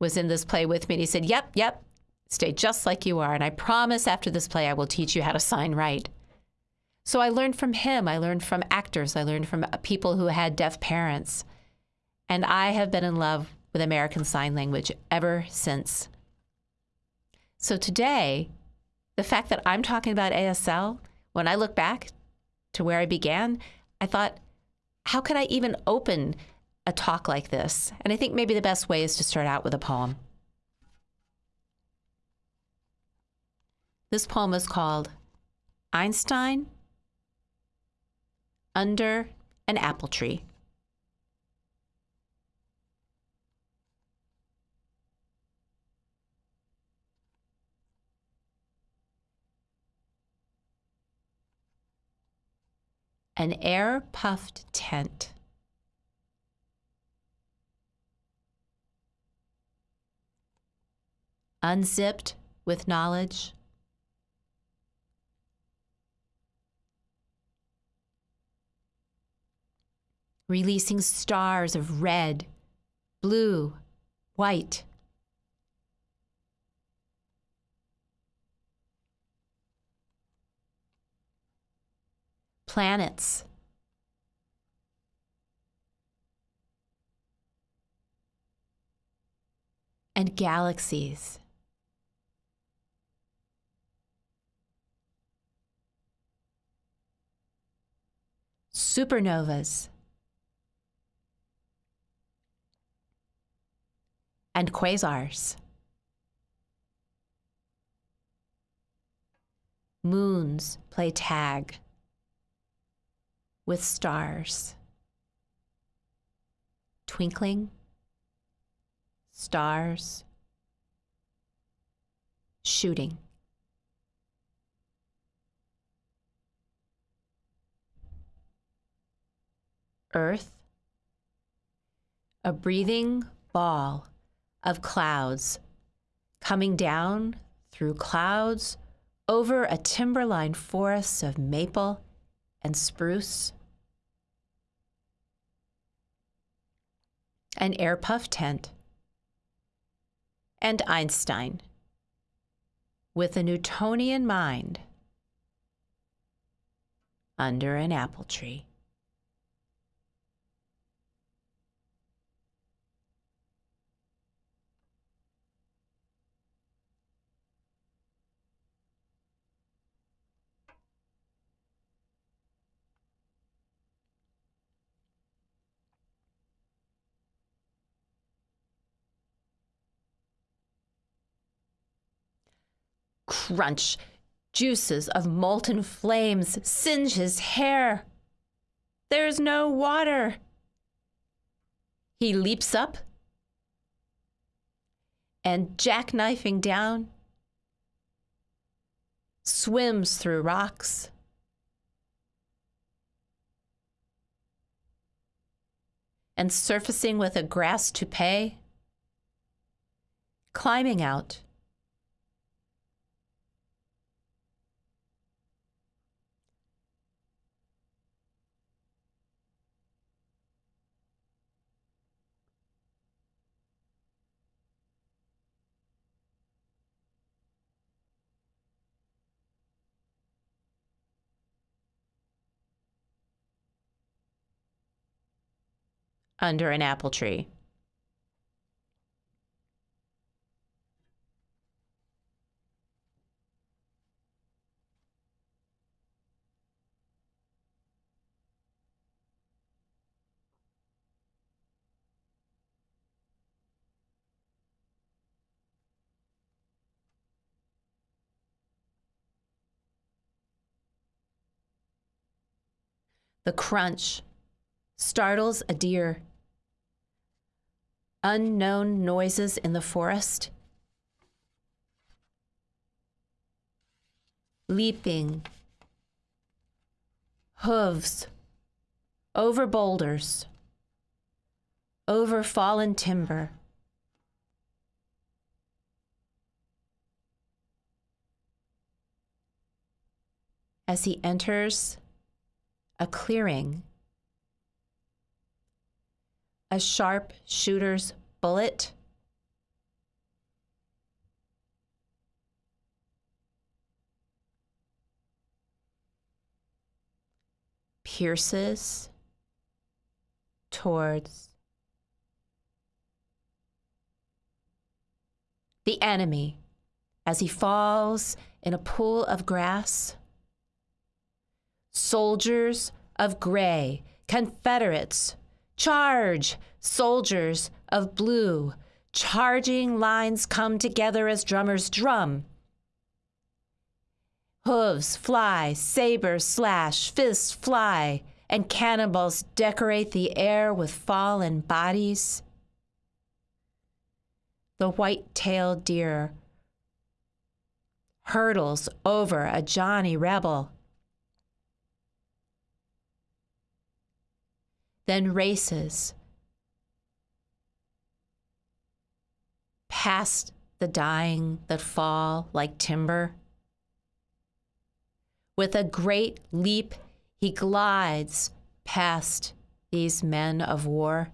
was in this play with me, and he said, yep, yep, stay just like you are. And I promise after this play, I will teach you how to sign right. So I learned from him. I learned from actors. I learned from people who had deaf parents. And I have been in love with American Sign Language ever since. So today, the fact that I'm talking about ASL, when I look back to where I began, I thought, how could I even open a talk like this? And I think maybe the best way is to start out with a poem. This poem is called Einstein Under an Apple Tree. An air puffed tent. Unzipped with knowledge. Releasing stars of red, blue, white. planets. And galaxies. Supernovas. And quasars. Moons play tag with stars. Twinkling, stars, shooting. Earth, a breathing ball of clouds coming down through clouds over a timberline forest of maple and spruce an air puff tent, and Einstein with a Newtonian mind under an apple tree. Crunch. Juices of molten flames singe his hair. There's no water. He leaps up and, jackknifing down, swims through rocks. And surfacing with a grass toupee, climbing out under an apple tree. The crunch startles a deer. Unknown noises in the forest. Leaping. Hooves. Over boulders. Over fallen timber. As he enters a clearing a sharp shooter's bullet. Pierces towards the enemy as he falls in a pool of grass? Soldiers of gray, Confederates, charge! Soldiers of blue, charging lines come together as drummers drum. Hooves fly, sabers slash, fists fly, and cannonballs decorate the air with fallen bodies. The white tailed deer hurdles over a Johnny Rebel. Then races past the dying that fall like timber. With a great leap, he glides past these men of war.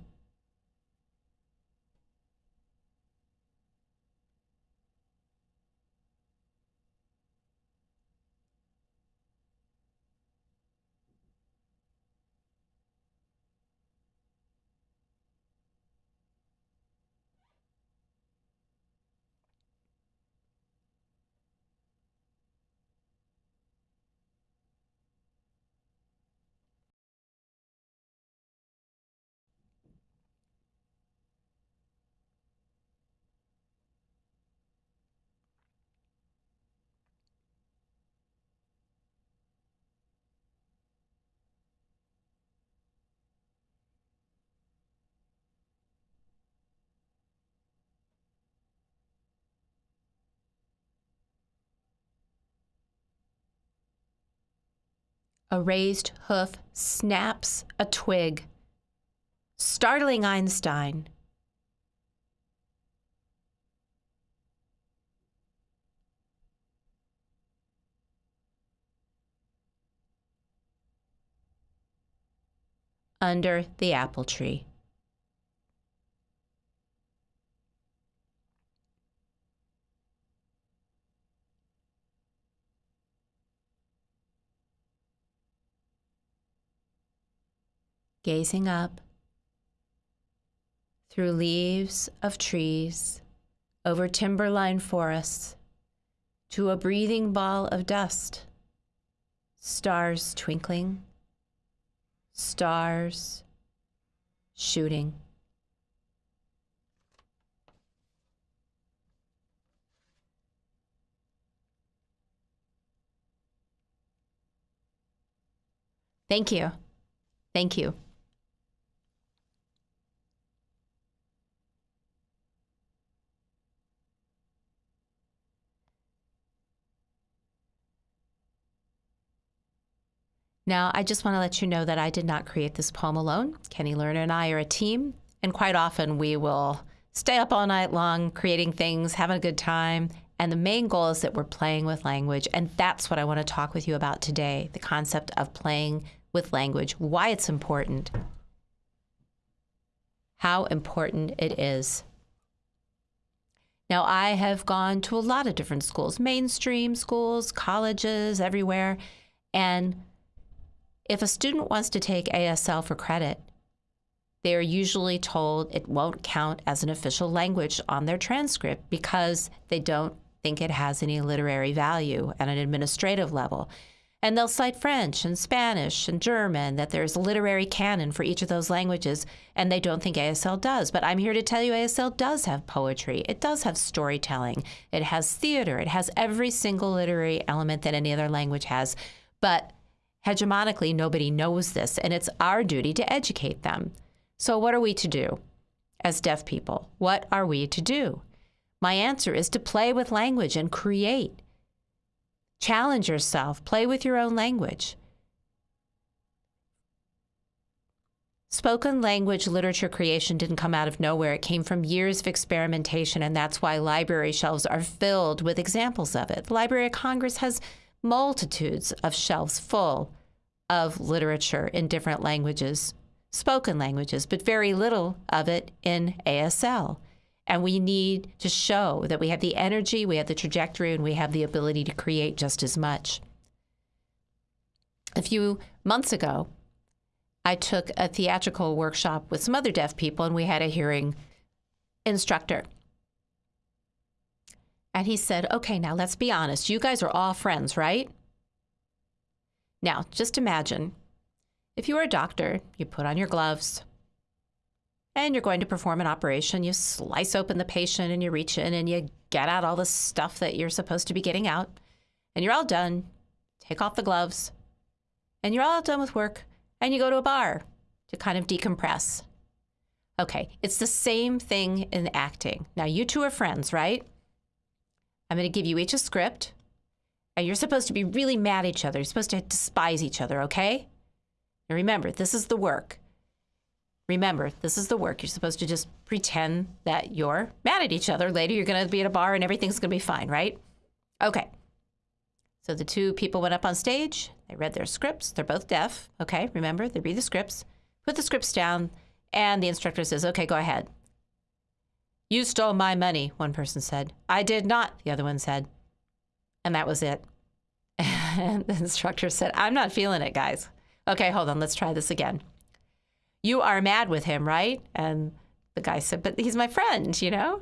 A raised hoof snaps a twig, startling Einstein. Under the apple tree. Gazing up through leaves of trees, over timberline forests, to a breathing ball of dust, stars twinkling, stars shooting. Thank you. Thank you. Now, I just want to let you know that I did not create this poem alone. Kenny Lerner and I are a team, and quite often we will stay up all night long creating things, having a good time. And the main goal is that we're playing with language. And that's what I want to talk with you about today the concept of playing with language, why it's important, how important it is. Now, I have gone to a lot of different schools, mainstream schools, colleges, everywhere. And if a student wants to take ASL for credit, they are usually told it won't count as an official language on their transcript because they don't think it has any literary value at an administrative level. And they'll cite French and Spanish and German, that there's a literary canon for each of those languages, and they don't think ASL does. But I'm here to tell you ASL does have poetry, it does have storytelling, it has theater, it has every single literary element that any other language has. But Hegemonically, nobody knows this, and it's our duty to educate them. So, what are we to do as deaf people? What are we to do? My answer is to play with language and create. Challenge yourself, play with your own language. Spoken language literature creation didn't come out of nowhere. It came from years of experimentation, and that's why library shelves are filled with examples of it. The Library of Congress has multitudes of shelves full of literature in different languages, spoken languages, but very little of it in ASL. And we need to show that we have the energy, we have the trajectory, and we have the ability to create just as much. A few months ago, I took a theatrical workshop with some other deaf people, and we had a hearing instructor. And he said, Okay, now let's be honest. You guys are all friends, right? Now, just imagine if you were a doctor, you put on your gloves and you're going to perform an operation. You slice open the patient and you reach in and you get out all the stuff that you're supposed to be getting out. And you're all done. Take off the gloves and you're all done with work and you go to a bar to kind of decompress. Okay, it's the same thing in acting. Now, you two are friends, right? I'm going to give you each a script, and you're supposed to be really mad at each other. You're supposed to despise each other, okay? Now, remember, this is the work. Remember, this is the work. You're supposed to just pretend that you're mad at each other. Later, you're going to be at a bar and everything's going to be fine, right? Okay. So the two people went up on stage. They read their scripts. They're both deaf. Okay, remember, they read the scripts, put the scripts down, and the instructor says, okay, go ahead. You stole my money, one person said. I did not, the other one said. And that was it. And the instructor said, I'm not feeling it, guys. Okay, hold on, let's try this again. You are mad with him, right? And the guy said, But he's my friend, you know?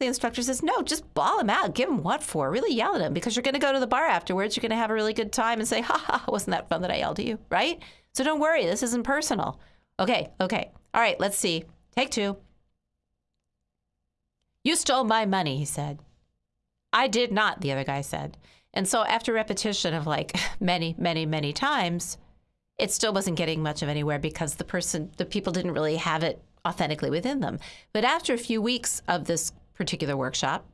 The instructor says, No, just bawl him out. Give him what for? Really yell at him because you're going to go to the bar afterwards. You're going to have a really good time and say, Ha ha, wasn't that fun that I yelled at you, right? So don't worry, this isn't personal. Okay, okay. All right, let's see. Take two. You stole my money, he said. I did not, the other guy said. And so after repetition of like many, many, many times, it still wasn't getting much of anywhere because the person, the people didn't really have it authentically within them. But after a few weeks of this particular workshop,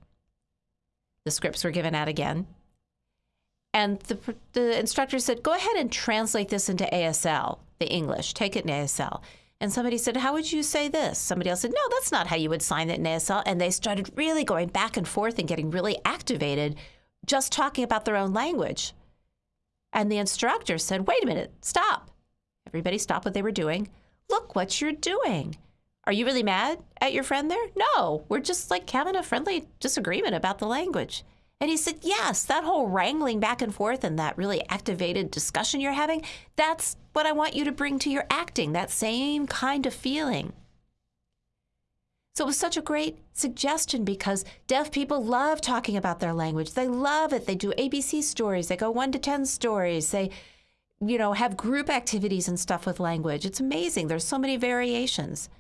the scripts were given out again. And the, the instructor said, go ahead and translate this into ASL, the English, take it in ASL. And somebody said, How would you say this? Somebody else said, No, that's not how you would sign it in ASL. And they started really going back and forth and getting really activated just talking about their own language. And the instructor said, Wait a minute, stop. Everybody stopped what they were doing. Look what you're doing. Are you really mad at your friend there? No, we're just like having a friendly disagreement about the language. And he said, Yes, that whole wrangling back and forth and that really activated discussion you're having, that's what I want you to bring to your acting, that same kind of feeling. So it was such a great suggestion because deaf people love talking about their language. They love it. They do ABC stories, they go one to 10 stories, they, you know, have group activities and stuff with language. It's amazing. There's so many variations.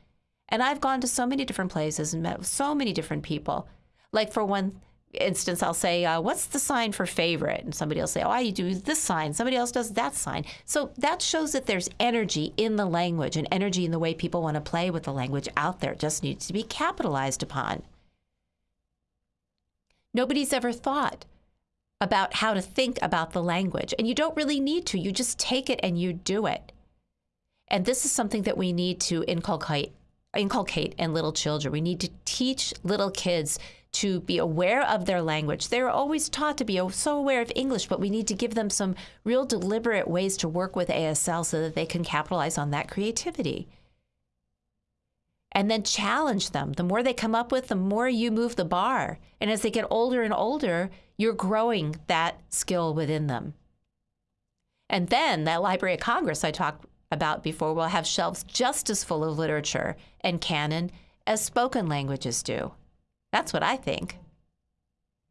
And I've gone to so many different places and met so many different people. Like for one, instance, I'll say, uh, What's the sign for favorite? And somebody will say, Oh, I do this sign. Somebody else does that sign. So that shows that there's energy in the language and energy in the way people want to play with the language out there. It just needs to be capitalized upon. Nobody's ever thought about how to think about the language. And you don't really need to. You just take it and you do it. And this is something that we need to inculcate inculcate in little children. We need to teach little kids to be aware of their language. They're always taught to be so aware of English, but we need to give them some real deliberate ways to work with ASL so that they can capitalize on that creativity. And then challenge them. The more they come up with, the more you move the bar. And as they get older and older, you're growing that skill within them. And then that Library of Congress I talked about before will have shelves just as full of literature and canon as spoken languages do. That's what I think.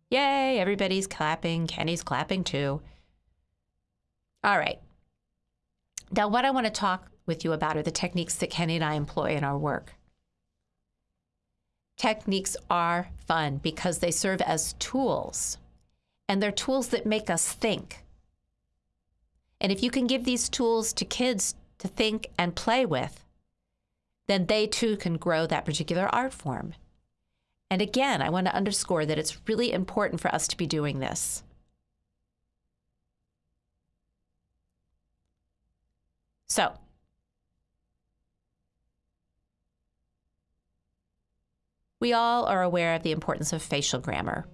Yay, everybody's clapping. Kenny's clapping too. All right. Now, what I want to talk with you about are the techniques that Kenny and I employ in our work. Techniques are fun because they serve as tools, and they're tools that make us think. And if you can give these tools to kids to think and play with, then they too can grow that particular art form. And again, I want to underscore that it's really important for us to be doing this. So, we all are aware of the importance of facial grammar.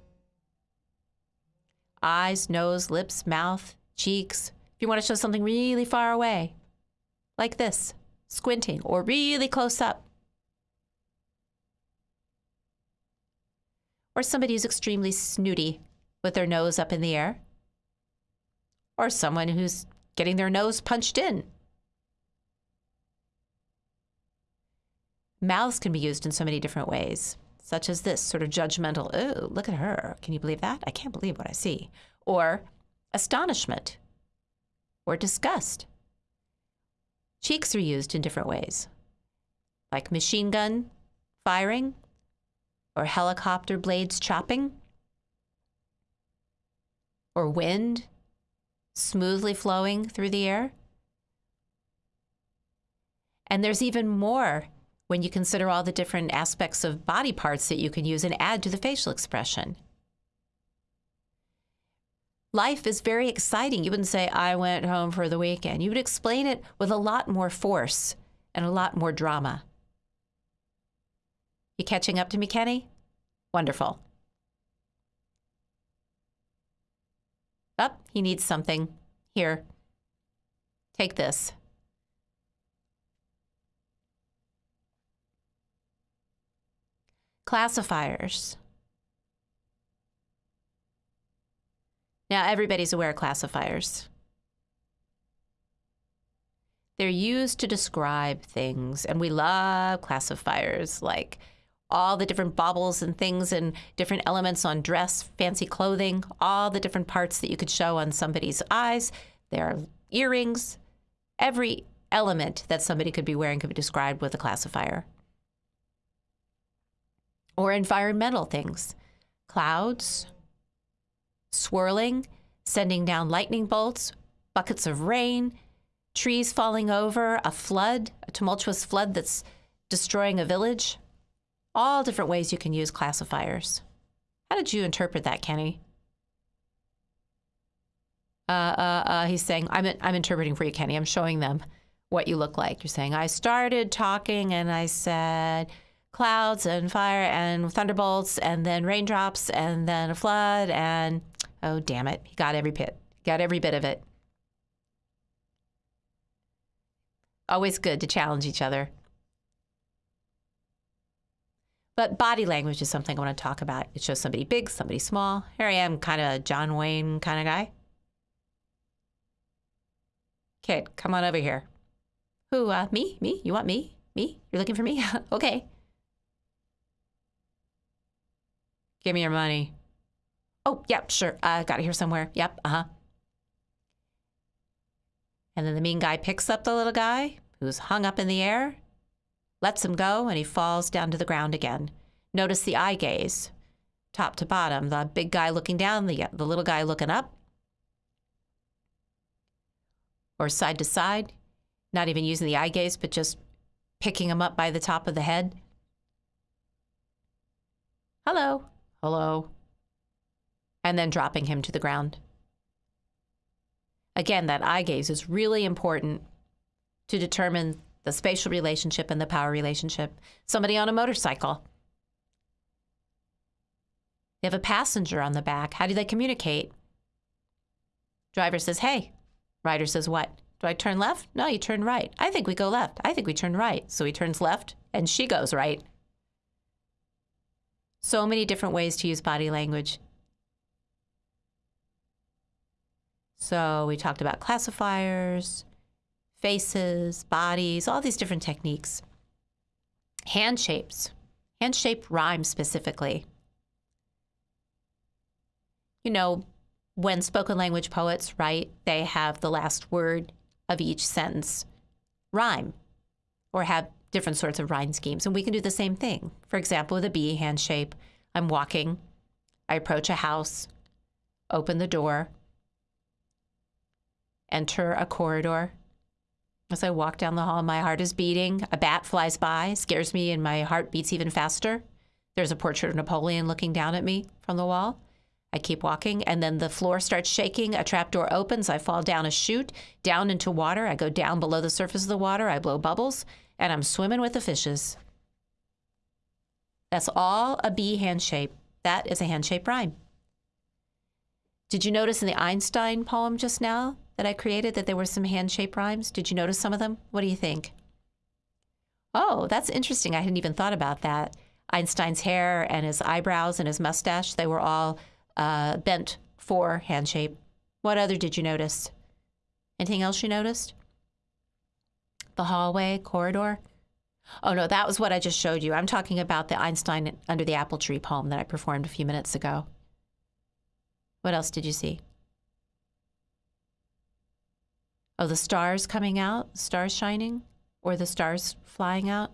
Eyes, nose, lips, mouth, cheeks. If you want to show something really far away, like this, squinting, or really close up. Or somebody who's extremely snooty with their nose up in the air. Or someone who's getting their nose punched in. Mouths can be used in so many different ways. such as this sort of judgmental, oh, look at her. Can you believe that? I can't believe what I see. Or astonishment or disgust. Cheeks are used in different ways, like machine gun firing or helicopter blades chopping or wind smoothly flowing through the air. And there's even more when you consider all the different aspects of body parts that you can use and add to the facial expression. Life is very exciting. You wouldn't say, I went home for the weekend. You would explain it with a lot more force and a lot more drama. You catching up to me, Kenny? Wonderful. Up, oh, he needs something. Here. Take this. Classifiers. Now, everybody's aware of classifiers. They're used to describe things, and we love classifiers like all the different baubles and things and different elements on dress, fancy clothing, all the different parts that you could show on somebody's eyes. There are earrings. Every element that somebody could be wearing could be described with a classifier. Or environmental things clouds, swirling, sending down lightning bolts, buckets of rain, trees falling over, a flood, a tumultuous flood that's destroying a village. All different ways you can use classifiers. How did you interpret that, Kenny? Uh, uh, uh, he's saying, I'm, I'm interpreting for you, Kenny. I'm showing them what you look like. You're saying, I started talking and I said, clouds and fire and thunderbolts and then raindrops and then a flood and oh damn it he got every bit got every bit of it always good to challenge each other but body language is something i want to talk about. It shows somebody big somebody small. Here i am kind of a john wayne kind of guy. Kid come on over here. Who uh, me? Me? You want me? Me? You're looking for me? Okay. Give me your money. Oh, yep, sure. I uh, got it here somewhere. Yep, uh huh. And then the mean guy picks up the little guy who's hung up in the air, lets him go, and he falls down to the ground again. Notice the eye gaze, top to bottom. The big guy looking down, the, the little guy looking up, or side to side, not even using the eye gaze, but just picking him up by the top of the head. Hello hello, and then dropping him to the ground. Again, that eye gaze is really important to determine the spatial relationship and the power relationship. Somebody on a motorcycle. They have a passenger on the back. How do they communicate? Driver says, hey. Rider says, what? Do I turn left? No, you turn right. I think we go left. I think we turn right. So he turns left and she goes right. So many different ways to use body language. So we talked about classifiers, faces, bodies, all these different techniques. Hand shapes, hand shape rhymes specifically. You know, when spoken language poets write, they have the last word of each sentence rhyme or have different sorts of rhyme schemes. And we can do the same thing. For example, with a B hand shape, I'm walking. I approach a house, open the door, enter a corridor. As I walk down the hall, my heart is beating. A bat flies by, scares me, and my heart beats even faster. There's a portrait of Napoleon looking down at me from the wall. I keep walking, and then the floor starts shaking. A trapdoor opens. I fall down a chute, down into water. I go down below the surface of the water. I blow bubbles and I'm swimming with the fishes. That's all a B hand shape. That is a hand shape rhyme. Did you notice in the Einstein poem just now that I created that there were some hand shape rhymes? Did you notice some of them? What do you think? Oh, that's interesting. I hadn't even thought about that. Einstein's hair and his eyebrows and his mustache, they were all uh, bent for hand shape. What other did you notice? Anything else you noticed? the hallway, corridor. Oh, no, that was what I just showed you. I'm talking about the Einstein under the apple tree poem that I performed a few minutes ago. What else did you see? Oh, the stars coming out, stars shining, or the stars flying out?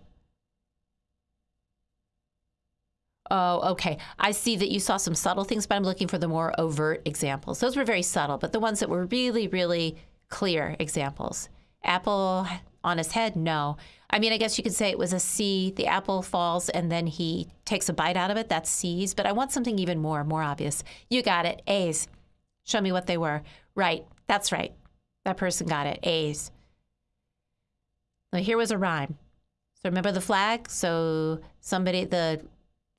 Oh, okay. I see that you saw some subtle things, but I'm looking for the more overt examples. Those were very subtle, but the ones that were really, really clear examples. Apple on his head? No. I mean, I guess you could say it was a C. The apple falls and then he takes a bite out of it. That's C's. But I want something even more, more obvious. You got it. A's. Show me what they were. Right. That's right. That person got it. A's. Now, here was a rhyme. So remember the flag? So somebody, the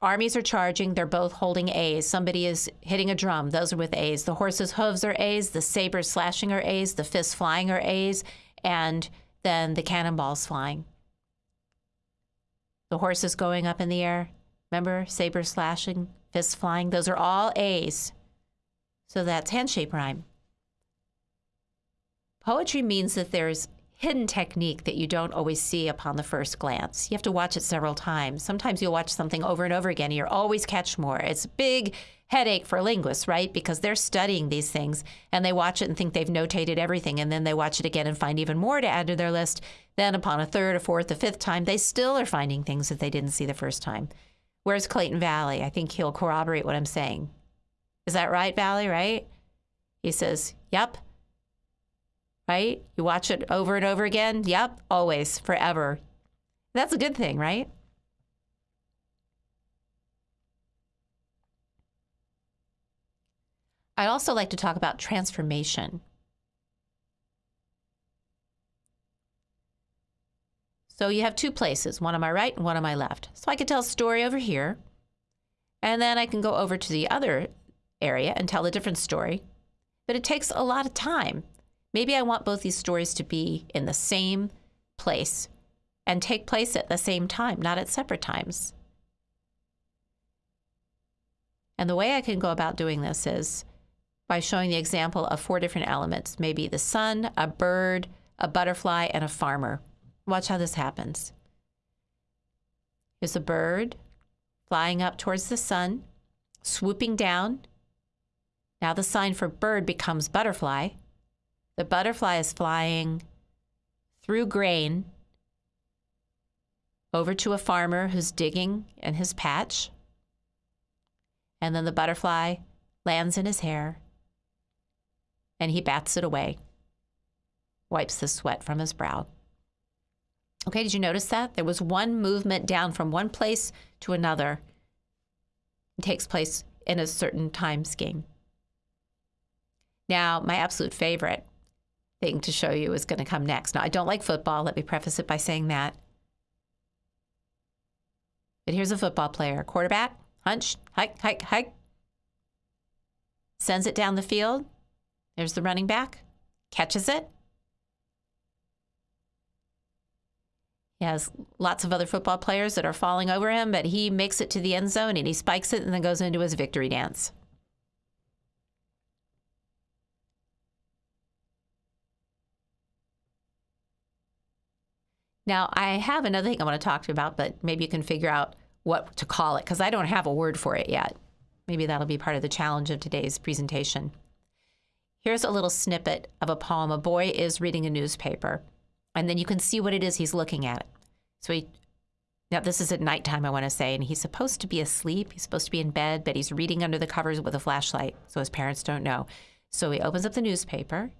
armies are charging. They're both holding A's. Somebody is hitting a drum. Those are with A's. The horse's hooves are A's. The sabers slashing are A's. The fists flying are A's. And then the cannonballs flying. The horses going up in the air. Remember? Sabers slashing, fists flying. Those are all A's. So that's handshake rhyme. Poetry means that there's hidden technique that you don't always see upon the first glance. You have to watch it several times. Sometimes you'll watch something over and over again and you'll always catch more. It's a big headache for linguists, right? Because they're studying these things and they watch it and think they've notated everything and then they watch it again and find even more to add to their list. Then upon a third, a fourth, a fifth time, they still are finding things that they didn't see the first time. Where's Clayton Valli? I think he'll corroborate what I'm saying. Is that right, Valli, right? He says, Yep right? You watch it over and over again. Yep, always, forever. That's a good thing, right? I'd also like to talk about transformation. So you have two places, one on my right and one on my left. So I could tell a story over here, and then I can go over to the other area and tell a different story. But it takes a lot of time Maybe I want both these stories to be in the same place and take place at the same time, not at separate times. And the way I can go about doing this is by showing the example of four different elements maybe the sun, a bird, a butterfly, and a farmer. Watch how this happens. Here's a bird flying up towards the sun, swooping down. Now the sign for bird becomes butterfly. The butterfly is flying through grain over to a farmer who's digging in his patch. And then the butterfly lands in his hair and he bats it away, wipes the sweat from his brow. Okay, did you notice that? There was one movement down from one place to another. It takes place in a certain time scheme. Now, my absolute favorite thing to show you is going to come next. Now, I don't like football. Let me preface it by saying that. But here's a football player quarterback, hunch, hike, hike, hike. Sends it down the field. There's the running back, catches it. He has lots of other football players that are falling over him, but he makes it to the end zone and he spikes it and then goes into his victory dance. Now, I have another thing I want to talk to you about, but maybe you can figure out what to call it because I don't have a word for it yet. Maybe that'll be part of the challenge of today's presentation. Here's a little snippet of a poem. A boy is reading a newspaper, and then you can see what it is he's looking at. So he, now this is at nighttime, I want to say, and he's supposed to be asleep. He's supposed to be in bed, but he's reading under the covers with a flashlight, so his parents don't know. So he opens up the newspaper,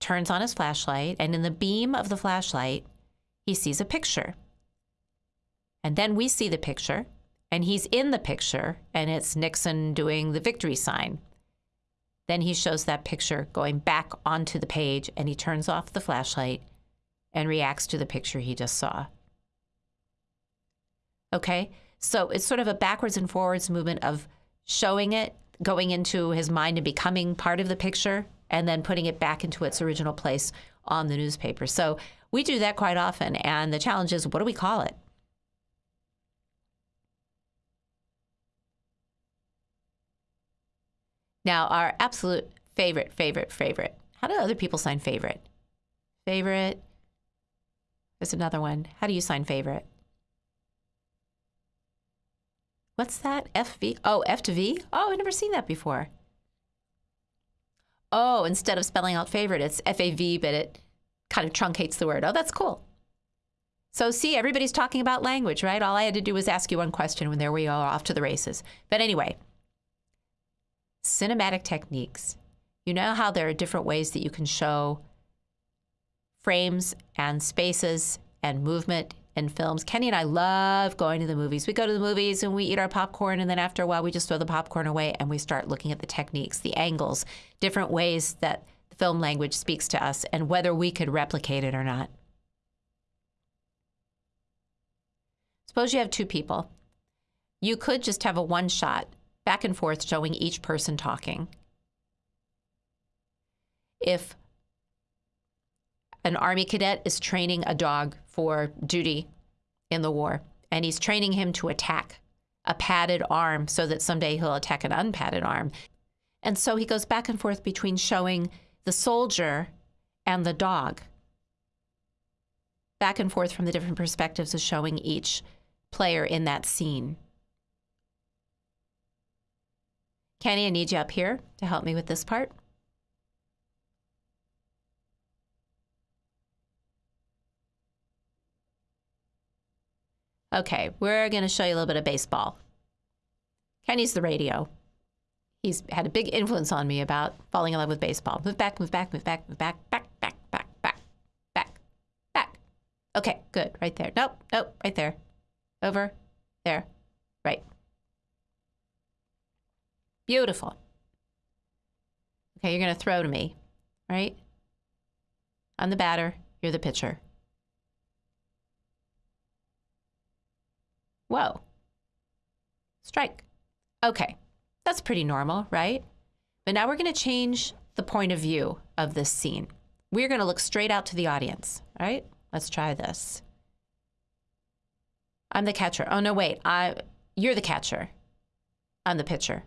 turns on his flashlight, and in the beam of the flashlight, he sees a picture. And then we see the picture, and he's in the picture, and it's Nixon doing the victory sign. Then he shows that picture going back onto the page, and he turns off the flashlight and reacts to the picture he just saw. Okay? So it's sort of a backwards and forwards movement of showing it, going into his mind and becoming part of the picture, and then putting it back into its original place on the newspaper. So we do that quite often. And the challenge is what do we call it? Now, our absolute favorite, favorite, favorite. How do other people sign favorite? Favorite. There's another one. How do you sign favorite? What's that? FV? Oh, F to V? Oh, I've never seen that before. Oh, instead of spelling out favorite, it's F A V, but it kind of truncates the word. Oh, that's cool. So, see, everybody's talking about language, right? All I had to do was ask you one question when there we are off to the races. But anyway, cinematic techniques. You know how there are different ways that you can show frames and spaces and movement in films. Kenny and I love going to the movies. We go to the movies and we eat our popcorn, and then after a while, we just throw the popcorn away and we start looking at the techniques, the angles, different ways that film language speaks to us, and whether we could replicate it or not. Suppose you have two people. You could just have a one shot back and forth showing each person talking. If an Army cadet is training a dog for duty in the war, and he's training him to attack a padded arm so that someday he'll attack an unpadded arm. And so he goes back and forth between showing the soldier and the dog, back and forth from the different perspectives of showing each player in that scene. Kenny, I need you up here to help me with this part. Okay, we're going to show you a little bit of baseball. Kenny's the radio. He's had a big influence on me about falling in love with baseball. Move back, move back, move back, move back, back, back, back, back, back, back. Okay, good. Right there. Nope, nope, right there. Over, there, right. Beautiful. Okay, you're going to throw to me, right? I'm the batter, you're the pitcher. Whoa. Strike. Okay, that's pretty normal, right? But now we're going to change the point of view of this scene. We're going to look straight out to the audience, all right? Let's try this. I'm the catcher. Oh no, wait. I you're the catcher. I'm the pitcher.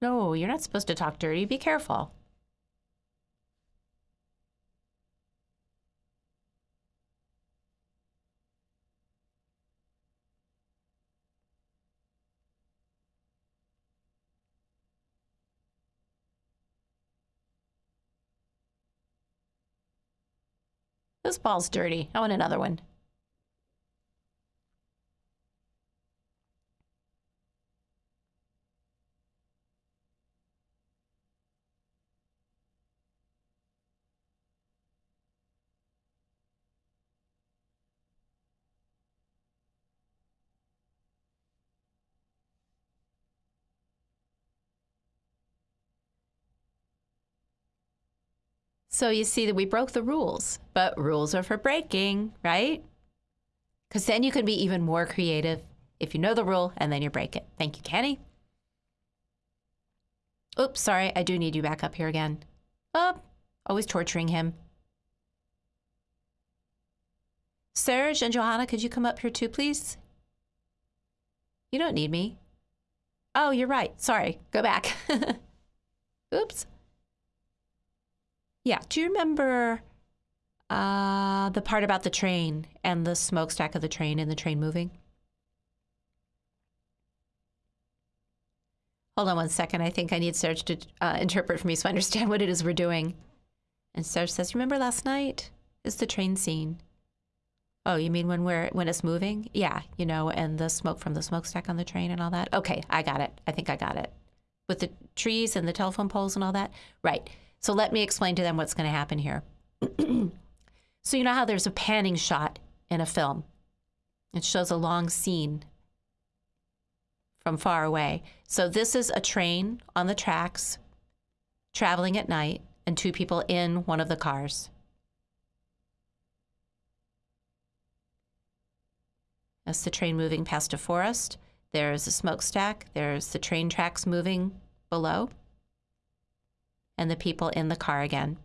No, you're not supposed to talk dirty. Be careful. This ball's dirty. I want another one. So you see that we broke the rules, but rules are for breaking, right? Because then you can be even more creative if you know the rule and then you break it. Thank you, Kenny. Oops, sorry, I do need you back up here again. Oh, always torturing him. Serge and Johanna, could you come up here too, please? You don't need me. Oh, you're right. Sorry. Go back. Oops. Yeah. Do you remember uh, the part about the train and the smokestack of the train and the train moving? Hold on one second. I think I need Serge to uh, interpret for me so I understand what it is we're doing. And Serge says, "Remember last night? Is the train scene? Oh, you mean when we're when it's moving? Yeah, you know, and the smoke from the smokestack on the train and all that. Okay, I got it. I think I got it. With the trees and the telephone poles and all that. Right. So let me explain to them what's going to happen here. so, you know how there's a panning shot in a film? It shows a long scene from far away. So, this is a train on the tracks traveling at night and two people in one of the cars. That's the train moving past a forest. There's a smokestack. There's the train tracks moving below and the people in the car again.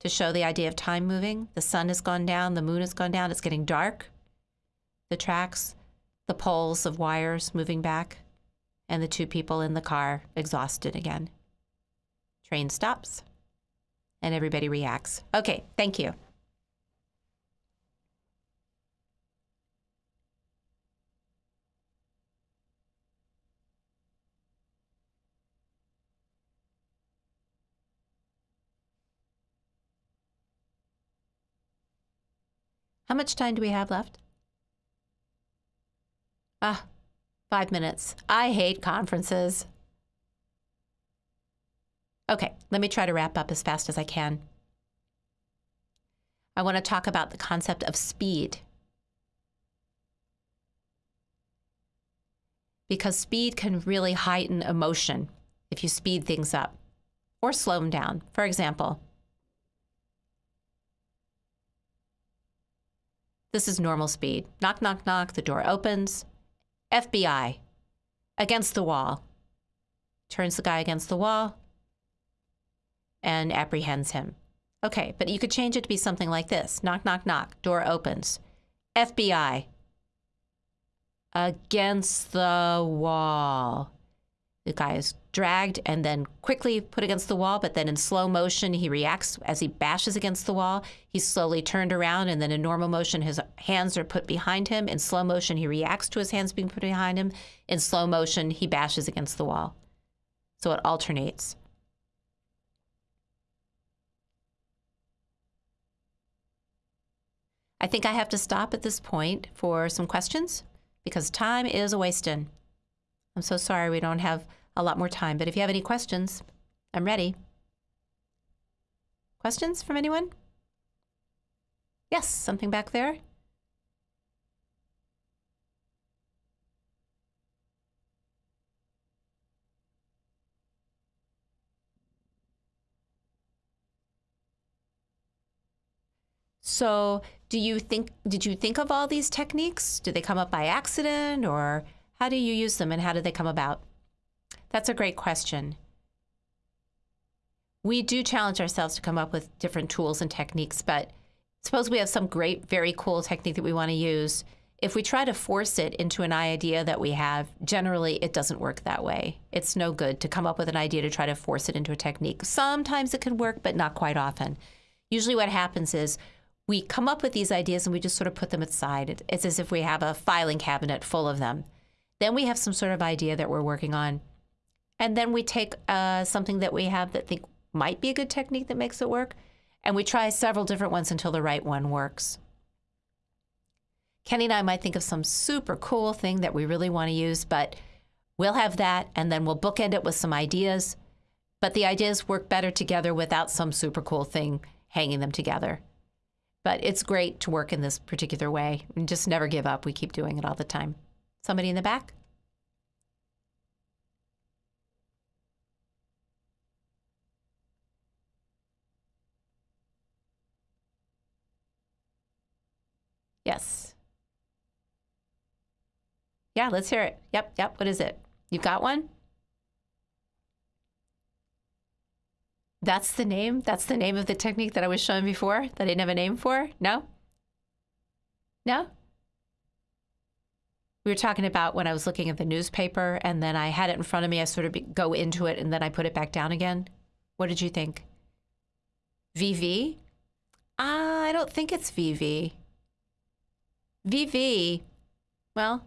To show the idea of time moving, the sun has gone down, the moon has gone down, it's getting dark. the tracks, the poles of wires moving back, and the two people in the car exhausted again. Train stops, and everybody reacts. Okay, thank you. How much time do we have left? Ah, five minutes. I hate conferences. Okay, let me try to wrap up as fast as I can. I want to talk about the concept of speed. Because speed can really heighten emotion if you speed things up or slow them down. For example, This is normal speed. Knock, knock, knock. The door opens. FBI. Against the wall. Turns the guy against the wall and apprehends him. Okay, but you could change it to be something like this knock, knock, knock. Door opens. FBI. Against the wall. The guy is dragged and then quickly put against the wall, but then in slow motion, he reacts as he bashes against the wall. He's slowly turned around, and then in normal motion, his hands are put behind him. In slow motion, he reacts to his hands being put behind him. In slow motion, he bashes against the wall. So it alternates. I think I have to stop at this point for some questions because time is a wasting. I'm so sorry we don't have a lot more time, but if you have any questions, I'm ready. Questions from anyone? Yes, something back there? So, do you think did you think of all these techniques? Did they come up by accident or how do you use them and how did they come about? That's a great question. We do challenge ourselves to come up with different tools and techniques, but suppose we have some great, very cool technique that we want to use. If we try to force it into an idea that we have, generally it doesn't work that way. It's no good to come up with an idea to try to force it into a technique. Sometimes it can work, but not quite often. Usually what happens is we come up with these ideas and we just sort of put them aside. It's as if we have a filing cabinet full of them. Then we have some sort of idea that we're working on. And then we take uh, something that we have that think might be a good technique that makes it work, and we try several different ones until the right one works. Kenny and I might think of some super cool thing that we really want to use, but we'll have that, and then we'll bookend it with some ideas. But the ideas work better together without some super cool thing hanging them together. But it's great to work in this particular way and just never give up. We keep doing it all the time. Somebody in the back? Yes. Yeah, let's hear it. Yep, yep. What is it? You got one? That's the name? That's the name of the technique that I was showing before that I didn't have a name for? No? No? we were talking about when I was looking at the newspaper and then I had it in front of me. I sort of go into it and then I put it back down again. What did you think? VV? Uh, I don't think it's VV. VV, well,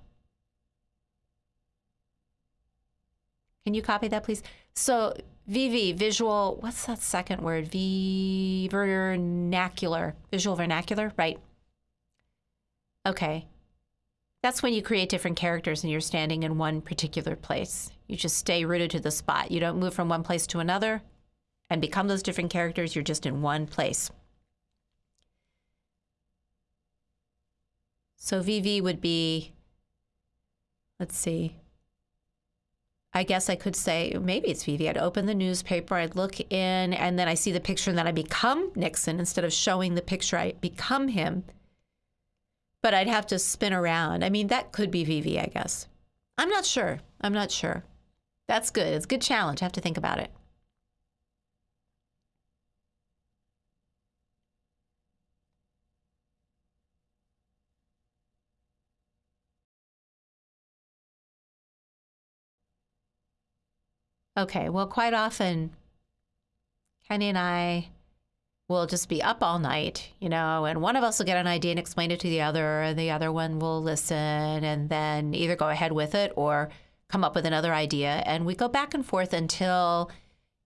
can you copy that, please? So VV, visual, what's that second word? V, vernacular, visual vernacular, right? Okay. That's when you create different characters and you're standing in one particular place. You just stay rooted to the spot. You don't move from one place to another and become those different characters. You're just in one place. So VV would be, let's see, I guess I could say maybe it's VV. I'd open the newspaper, I'd look in, and then I see the picture, and then I become Nixon instead of showing the picture. I become him but I'd have to spin around. I mean, that could be VV, I guess. I'm not sure. I'm not sure. That's good. It's a good challenge. I have to think about it. Okay, well, quite often, Kenny and I will just be up all night, you know, and one of us will get an idea and explain it to the other, and the other one will listen and then either go ahead with it or come up with another idea. And we go back and forth until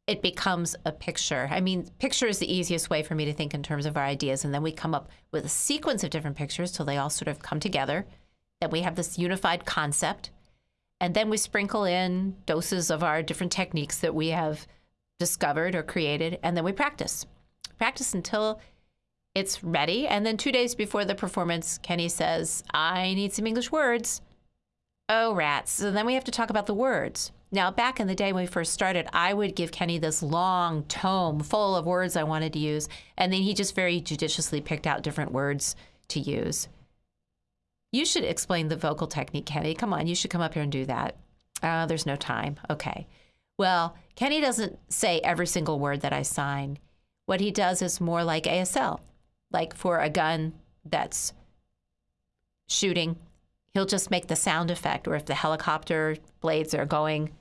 it becomes a picture. I mean, picture is the easiest way for me to think in terms of our ideas. And then we come up with a sequence of different pictures till they all sort of come together. Then we have this unified concept. And then we sprinkle in doses of our different techniques that we have discovered or created. And then we practice. Practice until it's ready. And then two days before the performance, Kenny says, I need some English words. Oh, rats. So then we have to talk about the words. Now, back in the day when we first started, I would give Kenny this long tome full of words I wanted to use, and then he just very judiciously picked out different words to use. You should explain the vocal technique, Kenny. Come on, you should come up here and do that. Uh, there's no time. Okay. Well, Kenny doesn't say every single word that I sign. What he does is more like ASL, like for a gun that's shooting, he'll just make the sound effect, or if the helicopter blades are going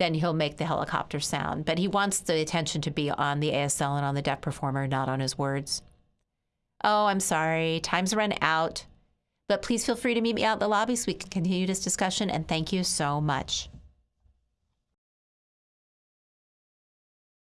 then he'll make the helicopter sound. But he wants the attention to be on the ASL and on the deaf performer, not on his words. Oh, I'm sorry. Time's run out. But please feel free to meet me out in the lobby so we can continue this discussion. And thank you so much.